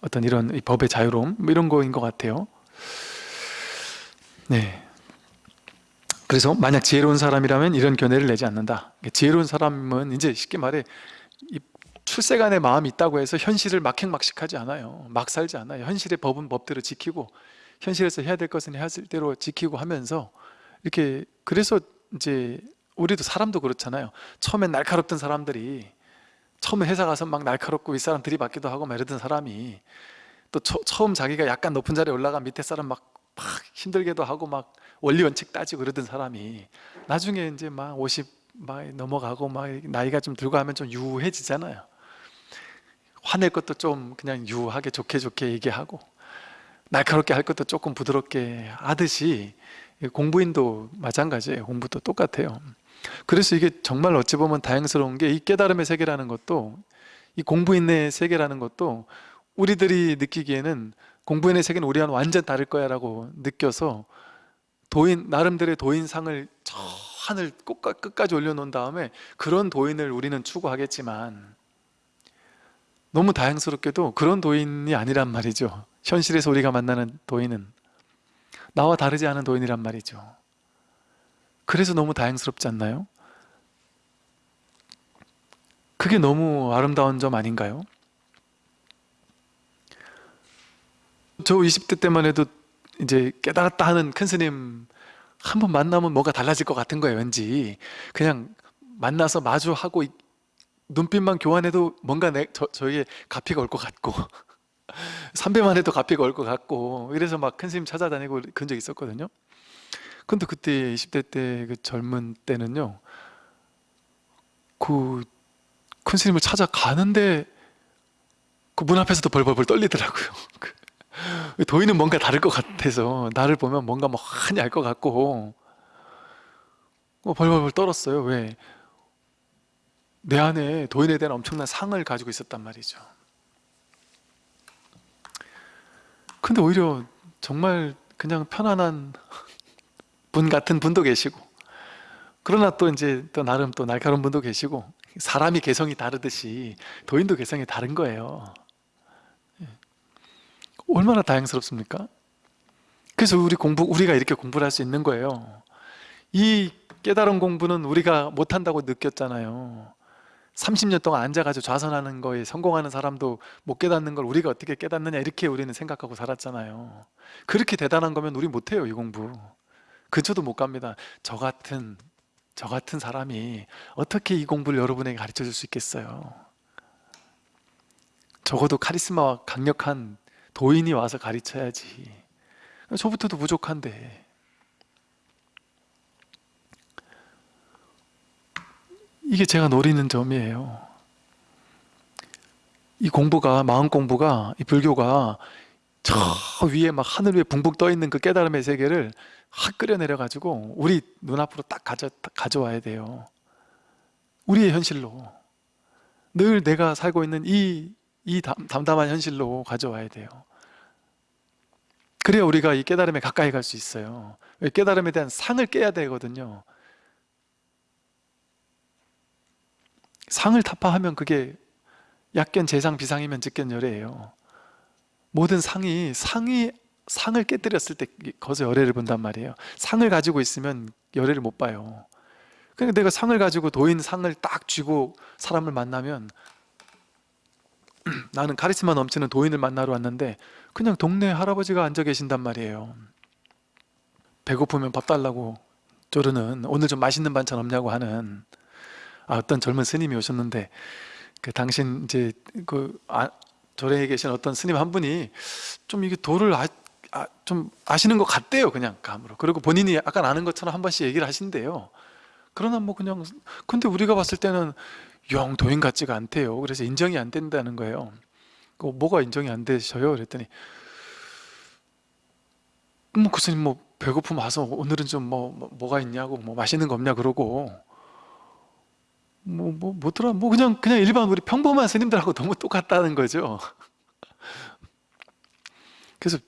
어떤 이런 이 법의 자유로움 뭐 이런 거인 것 같아요. 네. 그래서 만약 지혜로운 사람이라면 이런 견해를 내지 않는다. 지혜로운 사람은 이제 쉽게 말해 이 출세간의 마음이 있다고 해서 현실을 막행막식하지 않아요. 막 살지 않아요. 현실의 법은 법대로 지키고 현실에서 해야 될 것은 해야 될 대로 지키고 하면서 이렇게 그래서 이제 우리도 사람도 그렇잖아요. 처음엔 날카롭던 사람들이 처음에 회사 가서 막 날카롭고 윗사람 들이받기도 하고 막 이러던 사람이 또 처, 처음 자기가 약간 높은 자리에 올라가 밑에 사람 막, 막 힘들게도 하고 막 원리 원칙 따지고 그러던 사람이 나중에 이제 막 50 막 넘어가고 막 나이가 좀 들고 하면 좀 유해지잖아요. 화낼 것도 좀 그냥 유하게 좋게 좋게 얘기하고 날카롭게 할 것도 조금 부드럽게 하듯이 공부인도 마찬가지예요. 공부도 똑같아요. 그래서 이게 정말 어찌 보면 다양스러운 게 이 깨달음의 세계라는 것도 이 공부인의 세계라는 것도 우리들이 느끼기에는 공부인의 세계는 우리와는 완전 다를 거야 라고 느껴서 도인 나름대로의 도인상을 저 하늘 끝까지 올려놓은 다음에 그런 도인을 우리는 추구하겠지만 너무 다양스럽게도 그런 도인이 아니란 말이죠. 현실에서 우리가 만나는 도인은 나와 다르지 않은 도인이란 말이죠 그래서 너무 다양스럽지 않나요? 그게 너무 아름다운 점 아닌가요? 저 20대 때만 해도 이제 깨달았다 하는 큰 스님 한 번 만나면 뭐가 달라질 것 같은 거예요 왠지 그냥 만나서 마주하고 눈빛만 교환해도 뭔가 내, 저, 저에게 가피가 올 것 같고 삼배만 해도 가피가 올 것 같고 이래서 막 큰 스님 찾아다니고 그런 적 있었거든요 근데 그때 20대 때 그 젊은 때는요 그 큰 스님을 찾아가는데 그 문 앞에서도 벌벌벌 떨리더라고요. 그 도인은 뭔가 다를 것 같아서 나를 보면 뭔가 뭐 많이 알것 같고 어, 벌벌벌 떨었어요. 왜? 내 안에 도인에 대한 엄청난 상을 가지고 있었단 말이죠. 근데 오히려 정말 그냥 편안한 분 같은 분도 계시고 그러나 또 이제 또 나름 또 날카로운 분도 계시고 사람이 개성이 다르듯이 도인도 개성이 다른 거예요. 예. 얼마나 다양스럽습니까? 그래서 우리 공부, 우리가 이렇게 공부를 할 수 있는 거예요. 이 깨달은 공부는 우리가 못한다고 느꼈잖아요. 30년 동안 앉아가지고 좌선하는 거에 성공하는 사람도 못 깨닫는 걸 우리가 어떻게 깨닫느냐 이렇게 우리는 생각하고 살았잖아요. 그렇게 대단한 거면 우리 못해요 이 공부 근처도 못 갑니다. 저 같은 저 같은 사람이 어떻게 이 공부를 여러분에게 가르쳐 줄 수 있겠어요? 적어도 카리스마와 강력한 도인이 와서 가르쳐야지. 저부터도 부족한데. 이게 제가 노리는 점이에요. 이 공부가 마음 공부가 이 불교가 저 위에 막 하늘 위에 붕붕 떠 있는 그 깨달음의 세계를 확 끌어내려 가지고 우리 눈앞으로 딱 가져, 가져와야 돼요. 우리의 현실로. 늘 내가 살고 있는 이, 이 담담한 현실로 가져와야 돼요. 그래야 우리가 이 깨달음에 가까이 갈 수 있어요. 깨달음에 대한 상을 깨야 되거든요. 상을 타파하면 그게 약견 재상 비상이면 직견열애예요 모든 상이 상이 상을 깨뜨렸을 때 거기서 열애를 본단 말이에요. 상을 가지고 있으면 열애를 못 봐요. 그러니까 내가 상을 가지고 도인 상을 딱 쥐고 사람을 만나면 나는 카리스마 넘치는 도인을 만나러 왔는데 그냥 동네 할아버지가 앉아 계신단 말이에요. 배고프면 밥 달라고 조르는 오늘 좀 맛있는 반찬 없냐고 하는 아, 어떤 젊은 스님이 오셨는데 그 당신 이제 그 아, 절에 계신 어떤 스님 한 분이 좀 이게 도를 아, 아, 좀 아시는 것 같대요 그냥 감으로. 그리고 본인이 약간 아는 것처럼 한 번씩 얘기를 하신대요. 그러나 뭐 그냥 근데 우리가 봤을 때는 영 도인 같지가 않대요. 그래서 인정이 안 된다는 거예요. 그 뭐가 인정이 안 되셔요? 그랬더니 뭐 교수님 뭐 배고픔 와서 오늘은 좀 뭐 뭐, 가 있냐고 뭐 맛있는 거 없냐 그러고 뭐, 뭐, 뭐더라? 뭐, 그냥, 그냥 일반 우리 평범한 스님들하고 너무 똑같다는 거죠. 그래서,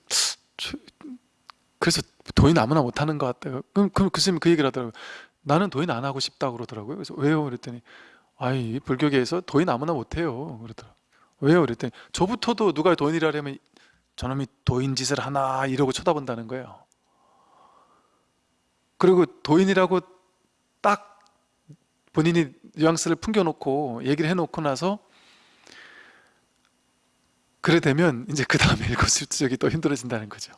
저- 그래서 도인 아무나 못하는 것 같다. 그럼 그, 그 스님이 그 얘기를 하더라고요. 나는 도인 안 하고 싶다고 그러더라고요. 그래서 왜요? 그랬더니, 아이, 불교계에서 도인 아무나 못해요. 그러더라고요. 왜요? 그랬더니, 저부터도 누가 도인이라 하면 저놈이 도인 짓을 하나 이러고 쳐다본다는 거예요. 그리고 도인이라고 딱 본인이 뉘앙스를 풍겨놓고 얘기를 해놓고 나서 그래 되면 이제 그 다음에 일거수일투족이 또 힘들어진다는 거죠.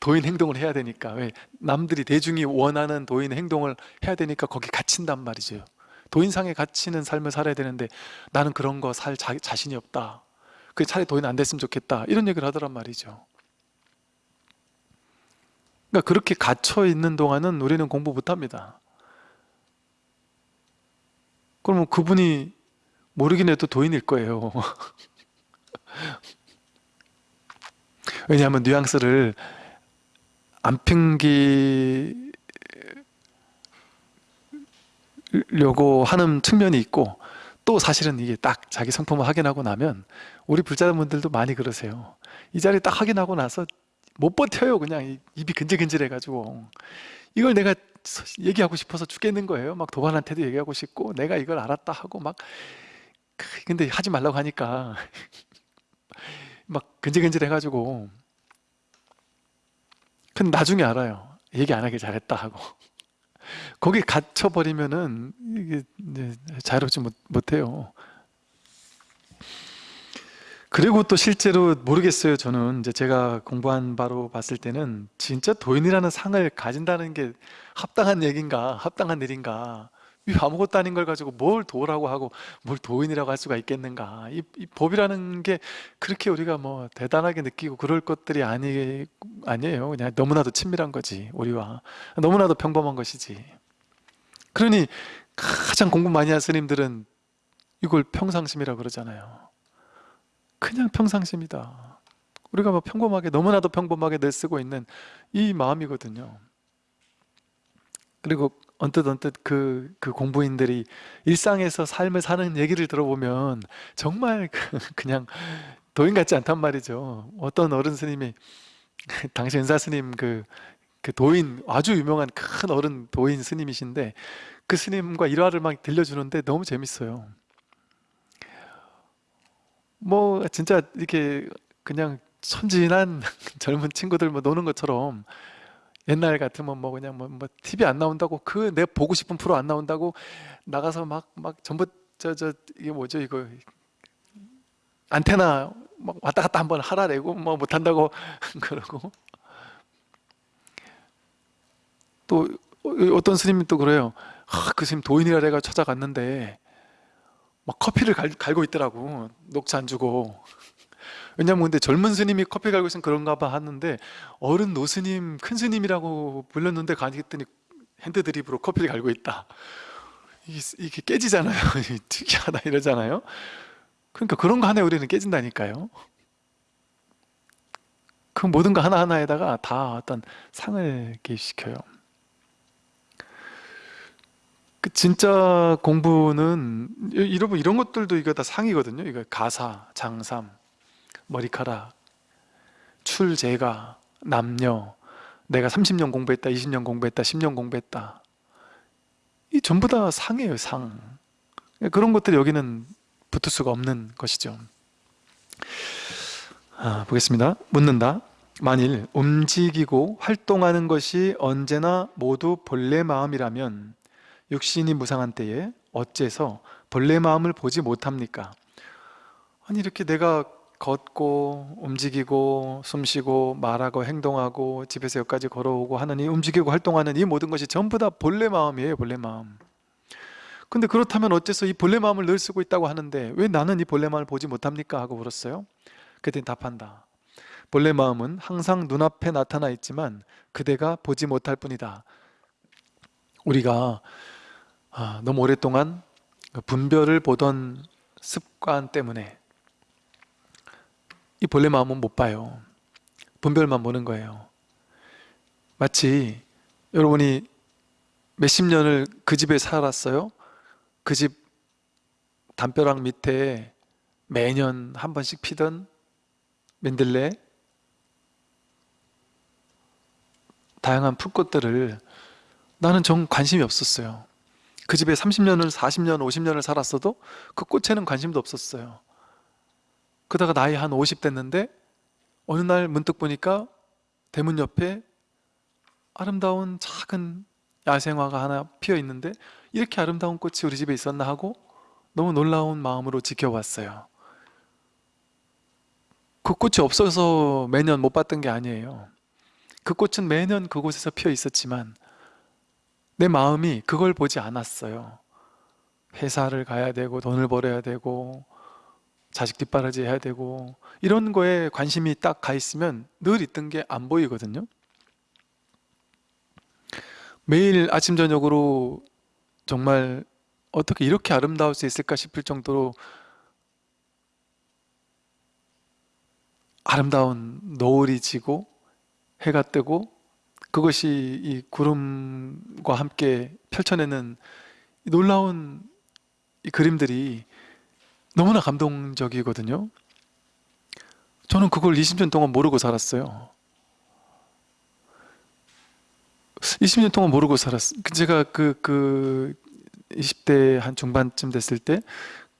도인 행동을 해야 되니까 왜 남들이 대중이 원하는 도인 행동을 해야 되니까 거기 갇힌단 말이죠. 도인상에 갇히는 삶을 살아야 되는데 나는 그런 거 살 자신이 없다. 그 차라리 도인 안 됐으면 좋겠다. 이런 얘기를 하더란 말이죠. 그러니까 그렇게 갇혀 있는 동안은 우리는 공부 못 합니다. 그러면 그분이 모르긴 해도 도인일 거예요. 왜냐하면 뉘앙스를 안 핑기려고 하는 측면이 있고 또 사실은 이게 딱 자기 성품을 확인하고 나면 우리 불자분들도 많이 그러세요. 이 자리 딱 확인하고 나서 못 버텨요. 그냥 입이 근질근질해가지고 이걸 내가 얘기하고 싶어서 죽겠는 거예요. 막 도반한테도 얘기하고 싶고 내가 이걸 알았다 하고 막 근데 하지 말라고 하니까 막 근질근질 해가지고 근데 나중에 알아요. 얘기 안 하길 잘했다 하고 거기 갇혀버리면은 이게 자유롭지 못, 못해요. 그리고 또 실제로 모르겠어요. 저는 이제 제가 공부한 바로 봤을 때는 진짜 도인이라는 상을 가진다는 게 합당한 얘기인가, 합당한 일인가. 이 아무것도 아닌 걸 가지고 뭘 도라고 하고 뭘 도인이라고 할 수가 있겠는가. 이, 이 법이라는 게 그렇게 우리가 뭐 대단하게 느끼고 그럴 것들이 아니, 아니에요. 그냥 너무나도 친밀한 거지, 우리와. 너무나도 평범한 것이지. 그러니 가장 공부 많이 한 스님들은 이걸 평상심이라고 그러잖아요. 그냥 평상심이다. 우리가 뭐 평범하게 너무나도 평범하게 늘 쓰고 있는 이 마음이거든요. 그리고 언뜻 언뜻 그, 그 공부인들이 일상에서 삶을 사는 얘기를 들어보면 정말 그, 그냥 도인 같지 않단 말이죠. 어떤 어른 스님이 당시 은사 스님 그, 그 도인 아주 유명한 큰 어른 도인 스님이신데 그 스님과 일화를 막 들려주는데 너무 재밌어요. 뭐 진짜 이렇게 그냥 천진한 젊은 친구들 뭐 노는 것처럼 옛날 같으면 뭐 그냥 뭐, 뭐 TV 안 나온다고 그 내 보고 싶은 프로 안 나온다고 나가서 막 막 전부 저 저 이게 뭐죠? 이거 안테나 막 왔다 갔다 한번 하라래고 뭐 못한다고 그러고. 또 어떤 스님이 또 그래요. 아, 그 스님 도인이라 내가 찾아갔는데 막 커피를 갈, 갈고 있더라고. 녹차 안 주고 왜냐면 근데 젊은 스님이 커피 갈고 있으면 그런가 봐 하는데 어른 노스님 큰 스님이라고 불렀는데 가니했더니 hand drip으로 커피를 갈고 있다. 이게, 이게 깨지잖아요. 특이하다 이러잖아요. 그러니까 그런 거 하나에 우리는 깨진다니까요. 그 모든 거 하나하나에다가 다 어떤 상을 개입시켜요. 그 진짜 공부는 이런 이런 것들도 이거 다 상이거든요. 이거 가사, 장삼, 머리카락, 출제가, 남녀, 내가 30년 공부했다, 20년 공부했다, 10년 공부했다. 이 전부 다 상이에요, 상. 그런 것들이 여기는 붙을 수가 없는 것이죠. 아, 보겠습니다. 묻는다. 만일 움직이고 활동하는 것이 언제나 모두 본래 마음이라면 육신이 무상한 때에 어째서 본래 마음을 보지 못합니까? 아니 이렇게 내가 걷고 움직이고 숨쉬고 말하고 행동하고 집에서 여기까지 걸어오고 하는 이 움직이고 활동하는 이 모든 것이 전부 다 본래 마음이에요 본래 마음. 근데 그렇다면 어째서 이 본래 마음을 늘 쓰고 있다고 하는데 왜 나는 이 본래 마음을 보지 못합니까? 하고 물었어요. 그랬더니 답한다. 본래 마음은 항상 눈앞에 나타나 있지만 그대가 보지 못할 뿐이다. 우리가 아, 너무 오랫동안 그 분별을 보던 습관 때문에 이 본래 마음은 못 봐요. 분별만 보는 거예요. 마치 여러분이 몇십 년을 그 집에 살았어요? 그 집 담벼락 밑에 매년 한 번씩 피던 민들레? 다양한 풀꽃들을 나는 정 관심이 없었어요. 그 집에 30년을 40년 50년을 살았어도 그 꽃에는 관심도 없었어요 그러다가 나이 한 50 됐는데 어느 날 문득 보니까 대문 옆에 아름다운 작은 야생화가 하나 피어 있는데 이렇게 아름다운 꽃이 우리 집에 있었나 하고 너무 놀라운 마음으로 지켜봤어요. 그 꽃이 없어서 매년 못 봤던 게 아니에요. 그 꽃은 매년 그곳에서 피어 있었지만 내 마음이 그걸 보지 않았어요. 회사를 가야 되고 돈을 벌어야 되고 자식 뒷바라지 해야 되고 이런 거에 관심이 딱 가 있으면 늘 있던 게 안 보이거든요. 매일 아침 저녁으로 정말 어떻게 이렇게 아름다울 수 있을까 싶을 정도로 아름다운 노을이 지고 해가 뜨고 그것이 이 구름과 함께 펼쳐내는 이 놀라운 이 그림들이 너무나 감동적이거든요. 저는 그걸 20년 동안 모르고 살았어요. 20년 동안 모르고 살았어요 제가 그, 그 20대 한 중반쯤 됐을 때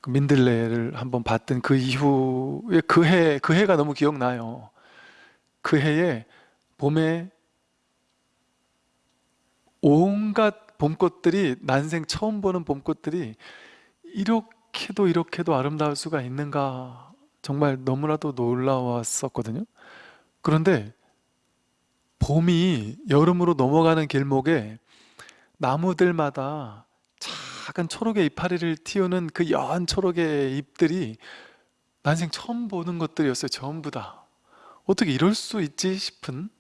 그 민들레를 한번 봤던 그 이후에 그 해, 그 해가 너무 기억나요. 그 해에 봄에 온갖 봄꽃들이 난생 처음 보는 봄꽃들이 이렇게 도 이렇게도 아름다울 수가 있는가? 정말 너무나도 놀라웠었거든요. 그런데 봄이 여름으로 넘어가는 길목에 나무들마다 작은 초록의 이파리를 틔우는 그 여한 초록의 잎들이 난생 처음 보는 것들이었어요 전부 다. 어떻게 이럴 수 있지 싶은?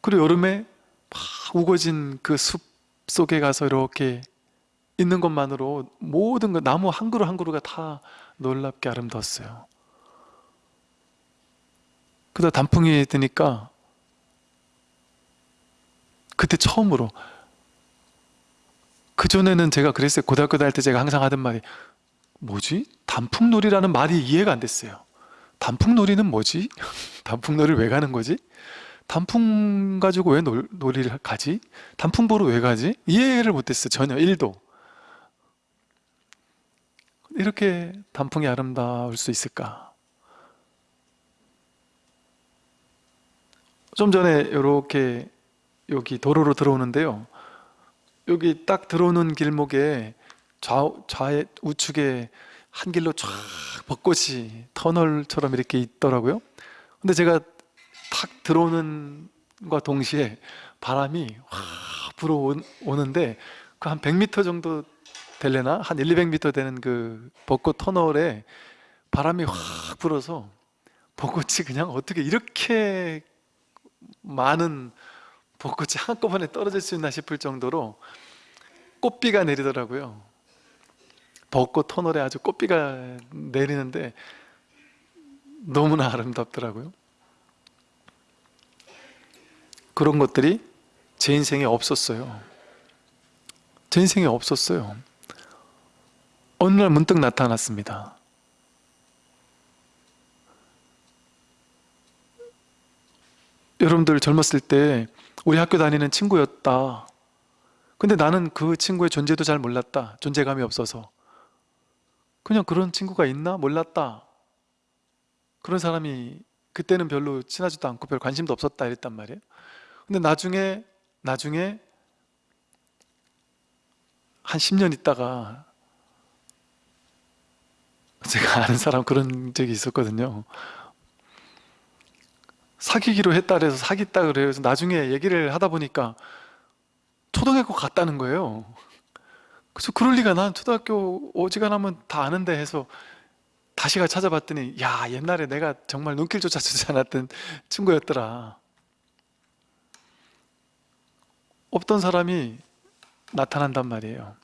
그리고 여름에 막 우거진 그 숲 속에 가서 이렇게 있는 것만으로 모든 것 나무 한 그루 한 그루가 다 놀랍게 아름다웠어요 그러다 단풍이 드니까 그때 처음으로 그전에는 제가 그랬어요 고등학교 다닐 때 제가 항상 하던 말이 뭐지? 단풍놀이라는 말이 이해가 안 됐어요 단풍놀이는 뭐지? 단풍놀이를 왜 가는 거지? 단풍 가지고 왜 놀, 놀이를 가지? 단풍 보러 왜 가지? 이해를 못했어요 전혀 1도 이렇게 단풍이 아름다울 수 있을까? 좀 전에 이렇게 여기 도로로 들어오는데요 여기 딱 들어오는 길목에 좌, 좌 우측에 한 길로 쫙 벚꽃이 터널처럼 이렇게 있더라고요 근데 제가 탁 들어오는 과 동시에 바람이 확 불어오는데 그 한 100m 정도 될래나? 한 1, 200m 되는 그 벚꽃 터널에 바람이 확 불어서 벚꽃이 그냥 어떻게 이렇게 많은 벚꽃이 한꺼번에 떨어질 수 있나 싶을 정도로 꽃비가 내리더라고요. 벚꽃 터널에 아주 꽃비가 내리는데 너무나 아름답더라고요. 그런 것들이 제 인생에 없었어요. 제 인생에 없었어요 어느 날 문득 나타났습니다. 여러분들 젊었을 때 우리 학교 다니는 친구였다. 근데 나는 그 친구의 존재도 잘 몰랐다. 존재감이 없어서. 그냥 그런 친구가 있나? 몰랐다. 그런 사람이 그때는 별로 친하지도 않고 별 관심도 없었다 이랬단 말이에요. 근데 나중에 나중에 한 10년 있다가 제가 아는 사람 그런 적이 있었거든요. 사귀기로 했다 그래서 사귀었다 그래서 나중에 얘기를 하다 보니까 초등학교 갔다는 거예요. 그래서 그럴 리가 난 초등학교 오지간하면 다 아는데 해서 다시 가 찾아봤더니 야 옛날에 내가 정말 눈길조차 주지 않았던 친구였더라. 없던 사람이 나타난단 말이에요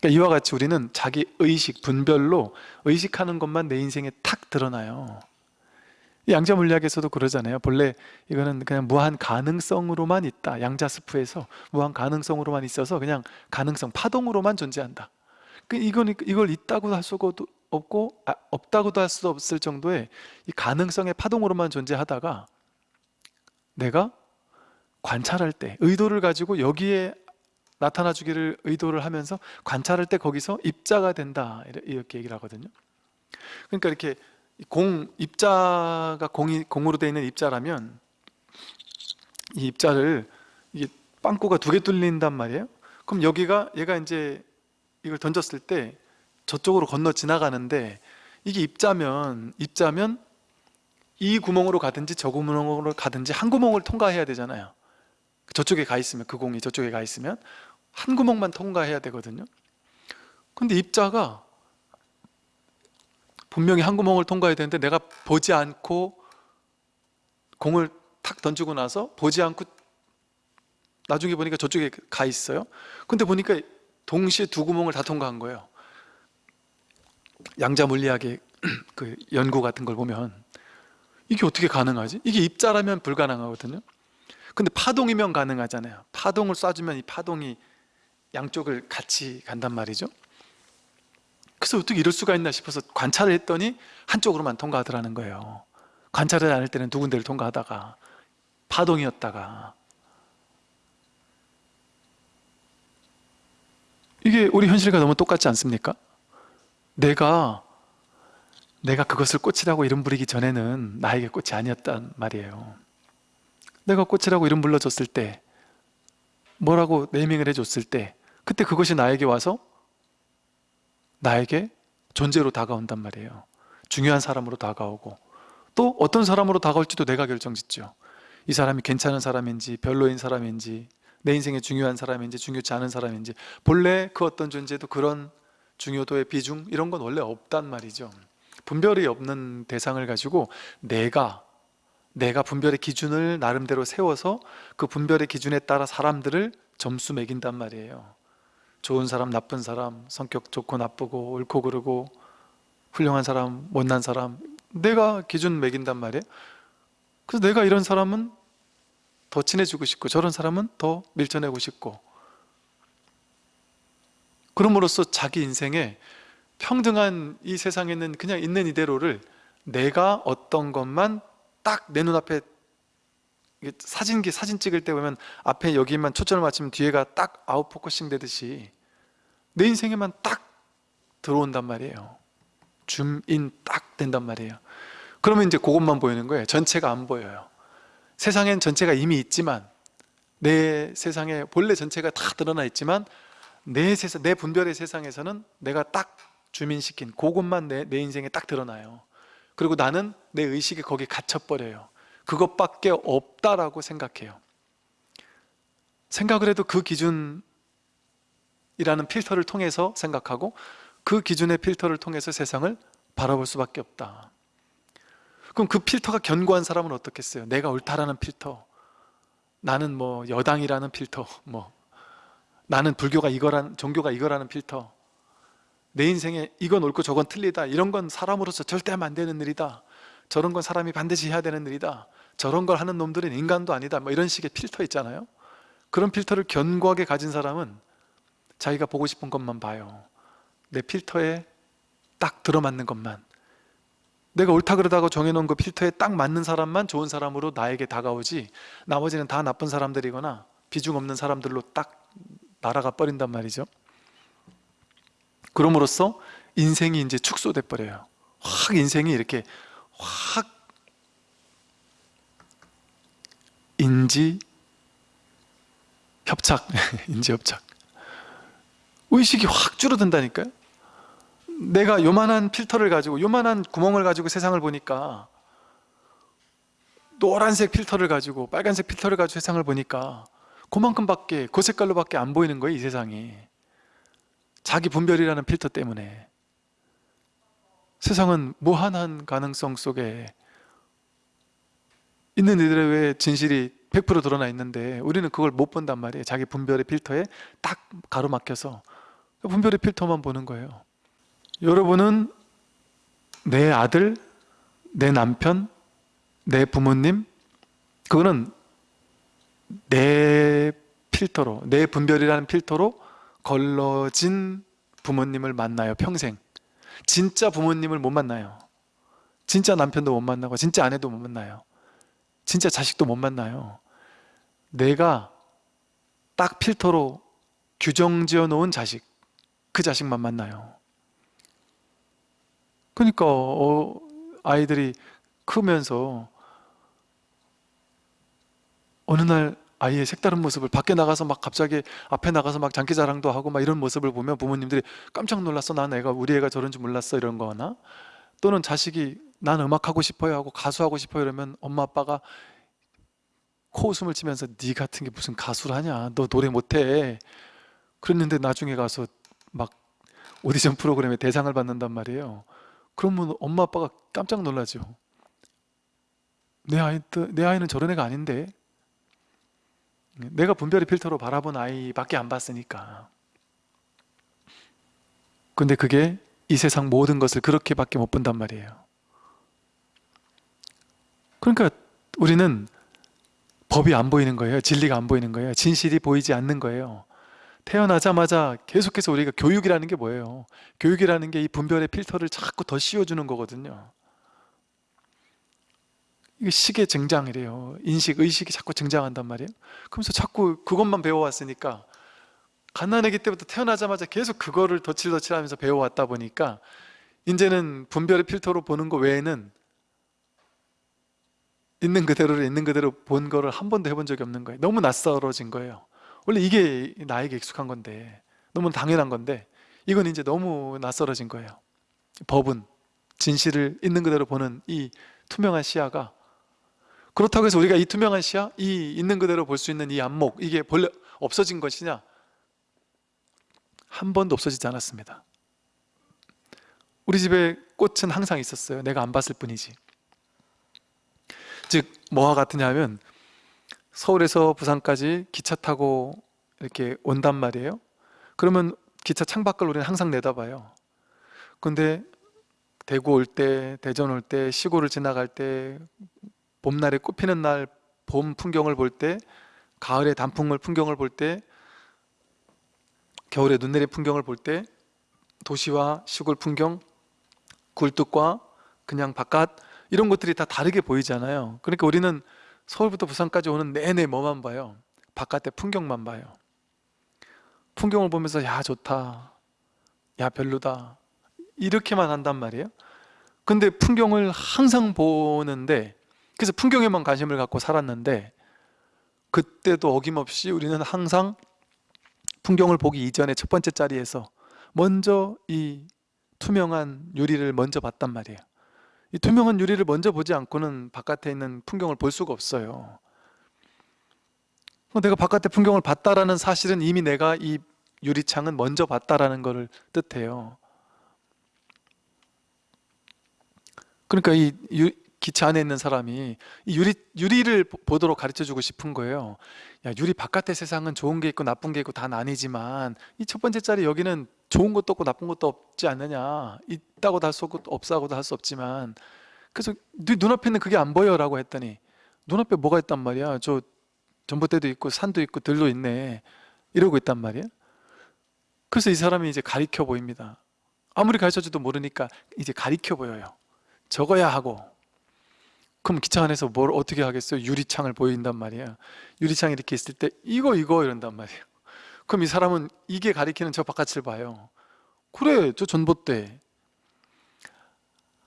그러니까 이와 같이 우리는 자기 의식, 분별로 의식하는 것만 내 인생에 탁 드러나요. 양자 물리학에서도 그러잖아요. 본래 이거는 그냥 무한 가능성으로만 있다. 양자스프에서 무한 가능성으로만 있어서 그냥 가능성, 파동으로만 존재한다. 그 이건 이걸 있다고 할 수가 없고 아, 없다고도 할 수 없을 정도의 이 가능성의 파동으로만 존재하다가 내가 관찰할 때 의도를 가지고 여기에 나타나 주기를 의도를 하면서 관찰할 때 거기서 입자가 된다. 이렇게 얘기를 하거든요. 그러니까 이렇게 공 입자가 공이 공으로 되어 있는 입자라면 이 입자를 이게 빵꾸가 두 개 뚫린단 말이에요. 그럼 여기가 얘가 이제 이걸 던졌을 때 저쪽으로 건너 지나가는데 이게 입자면 입자면 이 구멍으로 가든지 저 구멍으로 가든지 한 구멍을 통과해야 되잖아요. 저쪽에 가 있으면 그 공이 저쪽에 가 있으면 한 구멍만 통과해야 되거든요. 근데 입자가 분명히 한 구멍을 통과해야 되는데 내가 보지 않고 공을 탁 던지고 나서 보지 않고 나중에 보니까 저쪽에 가 있어요. 근데 보니까 동시에 두 구멍을 다 통과한 거예요. 양자 물리학의 그 연구 같은 걸 보면 이게 어떻게 가능하지? 이게 입자라면 불가능하거든요. 근데 파동이면 가능하잖아요. 파동을 쏴주면 이 파동이 양쪽을 같이 간단 말이죠. 그래서 어떻게 이럴 수가 있나 싶어서 관찰을 했더니 한쪽으로만 통과하더라는 거예요. 관찰을 안 할 때는 두 군데를 통과하다가 파동이었다가. 이게 우리 현실과 너무 똑같지 않습니까? 내가 내가 그것을 꽃이라고 이름 부리기 전에는 나에게 꽃이 아니었단 말이에요. 내가 꽃이라고 이름 불러줬을 때 뭐라고 네이밍을 해줬을 때 그때 그것이 나에게 와서 나에게 존재로 다가온단 말이에요. 중요한 사람으로 다가오고 또 어떤 사람으로 다가올지도 내가 결정짓죠. 이 사람이 괜찮은 사람인지 별로인 사람인지 내 인생에 중요한 사람인지 중요치 않은 사람인지 본래 그 어떤 존재도 그런 중요도의 비중 이런 건 원래 없단 말이죠. 분별이 없는 대상을 가지고 내가 내가 분별의 기준을 나름대로 세워서 그 분별의 기준에 따라 사람들을 점수 매긴단 말이에요 좋은 사람, 나쁜 사람, 성격 좋고 나쁘고 옳고 그르고 훌륭한 사람, 못난 사람 내가 기준 매긴단 말이에요. 그래서 내가 이런 사람은 더 친해지고 싶고 저런 사람은 더 밀쳐내고 싶고. 그럼으로써 자기 인생에 평등한 이 세상에는 그냥 있는 이대로를 내가 어떤 것만 딱 내 눈앞에 사진기 사진 찍을 때 보면 앞에 여기만 초점을 맞추면 뒤에가 딱 out focusing 되듯이 내 인생에만 딱 들어온단 말이에요. zoom in 딱 된단 말이에요. 그러면 이제 그것만 보이는 거예요. 전체가 안 보여요. 세상엔 전체가 이미 있지만 내 세상에 본래 전체가 다 드러나 있지만 내 세상, 내 분별의 세상에서는 내가 딱 zoom in시킨 그것만 내, 내 인생에 딱 드러나요. 그리고 나는 내 의식이 거기에 갇혀버려요 그것밖에 없다라고 생각해요 생각을 해도 그 기준이라는 필터를 통해서 생각하고 그 기준의 필터를 통해서 세상을 바라볼 수밖에 없다 그럼 그 필터가 견고한 사람은 어떻겠어요? 내가 옳다라는 필터 나는 뭐 여당이라는 필터 뭐 나는 불교가 이거란 종교가 이거라는 필터 내 인생에 이건 옳고 저건 틀리다 이런 건 사람으로서 절대 하면 안 되는 일이다 저런 건 사람이 반드시 해야 되는 일이다 저런 걸 하는 놈들은 인간도 아니다. 뭐 이런 식의 필터 있잖아요. 그런 필터를 견고하게 가진 사람은 자기가 보고 싶은 것만 봐요. 내 필터에 딱 들어맞는 것만. 내가 옳다 그러다가 정해놓은 그 필터에 딱 맞는 사람만 좋은 사람으로 나에게 다가오지 나머지는 다 나쁜 사람들이거나 비중 없는 사람들로 딱 날아가 버린단 말이죠. 그럼으로써 인생이 이제 축소돼 버려요. 확 인생이 이렇게 확 인지 협착 인지 협착. 의식이 확 줄어든다니까요. 내가 요만한 필터를 가지고 요만한 구멍을 가지고 세상을 보니까 노란색 필터를 가지고 빨간색 필터를 가지고 세상을 보니까 그만큼밖에 그 색깔로밖에 안 보이는 거예요 이 세상이. 자기 분별이라는 필터 때문에. 세상은 무한한 가능성 속에 있는 이들의 진실이 100% 드러나 있는데 우리는 그걸 못 본단 말이에요. 자기 분별의 필터에 딱 가로막혀서 분별의 필터만 보는 거예요. 여러분은 내 아들, 내 남편, 내 부모님 그거는 내 필터로 내 분별이라는 필터로 걸러진 부모님을 만나요 평생. 진짜 부모님을 못 만나요. 진짜 남편도 못 만나고 진짜 아내도 못 만나요 진짜 자식도 못 만나요. 내가 딱 필터로 규정 지어 놓은 자식 그 자식만 만나요. 그러니까 어, 아이들이 크면서 어느 날 아이의 색다른 모습을 밖에 나가서 막 갑자기 앞에 나가서 막 장기자랑도 하고 막 이런 모습을 보면 부모님들이 깜짝 놀랐어. 난 애가 우리 애가 저런 줄 몰랐어. 이런 거나 또는 자식이 난 음악하고 싶어요 하고 가수하고 싶어요 이러면 엄마 아빠가 코웃음을 치면서 네 같은 게 무슨 가수를 하냐? 너 노래 못해. 그랬는데 나중에 가서 막 오디션 프로그램에 대상을 받는단 말이에요. 그러면 엄마 아빠가 깜짝 놀라죠. 내 아이, 내 아이는 저런 애가 아닌데. 내가 분별의 필터로 바라본 아이밖에 안 봤으니까. 근데 그게 이 세상 모든 것을 그렇게밖에 못 본단 말이에요 그러니까 우리는 법이 안 보이는 거예요. 진리가 안 보이는 거예요. 진실이 보이지 않는 거예요. 태어나자마자 계속해서 우리가 교육이라는 게 뭐예요? 교육이라는 게 이 분별의 필터를 자꾸 더 씌워주는 거거든요. 이게 식의 증장이래요. 인식, 의식이 자꾸 증장한단 말이에요. 그러면서 자꾸 그것만 배워왔으니까 갓난아기 때부터 태어나자마자 계속 그거를 덧칠덧칠하면서 배워왔다 보니까 이제는 분별의 필터로 보는 거 외에는 있는 그대로를 있는 그대로 본 거를 한 번도 해본 적이 없는 거예요. 너무 낯설어진 거예요. 원래 이게 나에게 익숙한 건데 너무 당연한 건데 이건 이제 너무 낯설어진 거예요. 법은 진실을 있는 그대로 보는 이 투명한 시야가 그렇다고 해서 우리가 이 투명한 시야, 이 있는 그대로 볼 수 있는 이 안목 이게 본래 없어진 것이냐? 한 번도 없어지지 않았습니다. 우리 집에 꽃은 항상 있었어요. 내가 안 봤을 뿐이지 즉 뭐와 같으냐 하면 서울에서 부산까지 기차 타고 이렇게 온단 말이에요. 그러면 기차 창밖을 우리는 항상 내다봐요. 근데 대구 올 때, 대전 올 때, 시골을 지나갈 때 봄날에 꽃피는 날 봄 풍경을 볼 때 가을에 단풍을 풍경을 볼 때 겨울에 눈 내린 풍경을 볼 때 도시와 시골 풍경 굴뚝과 그냥 바깥 이런 것들이 다 다르게 보이잖아요. 그러니까 우리는 서울부터 부산까지 오는 내내 뭐만 봐요? 바깥의 풍경만 봐요. 풍경을 보면서 야 좋다. 야 별로다. 이렇게만 한단 말이에요. 근데 풍경을 항상 보는데 그래서 풍경에만 관심을 갖고 살았는데 그때도 어김없이 우리는 항상 풍경을 보기 이전에 첫 번째 자리에서 먼저 이 투명한 유리를 먼저 봤단 말이에요 이 투명한 유리를 먼저 보지 않고는 바깥에 있는 풍경을 볼 수가 없어요. 내가 바깥의 풍경을 봤다라는 사실은 이미 내가 이 유리창은 먼저 봤다라는 것을 뜻해요. 그러니까 이 유, 기차 안에 있는 사람이 이 유리, 유리를 보도록 가르쳐주고 싶은 거예요. 야 유리 바깥의 세상은 좋은 게 있고 나쁜 게 있고 다 나뉘지만 이 첫 번째 자리 여기는 좋은 것도 없고 나쁜 것도 없지 않느냐? 있다고도 할 수 없고 없다고도 할 수 없지만 그래서 네 눈앞에 있는 그게 안 보여 라고 했더니 눈앞에 뭐가 있단 말이야? 저 전봇대도 있고 산도 있고 들도 있네. 이러고 있단 말이야. 그래서 이 사람이 이제 가리켜 보입니다. 아무리 가르쳐줘도 모르니까 이제 가리켜 보여요. 적어야 하고 그럼 기차 안에서 뭘 어떻게 하겠어요? 유리창을 보인단 말이야. 유리창 이렇게 있을 때 이거 이거 이런단 말이에요. 그럼 이 사람은 이게 가리키는 저 바깥을 봐요. 그래 저 전봇대.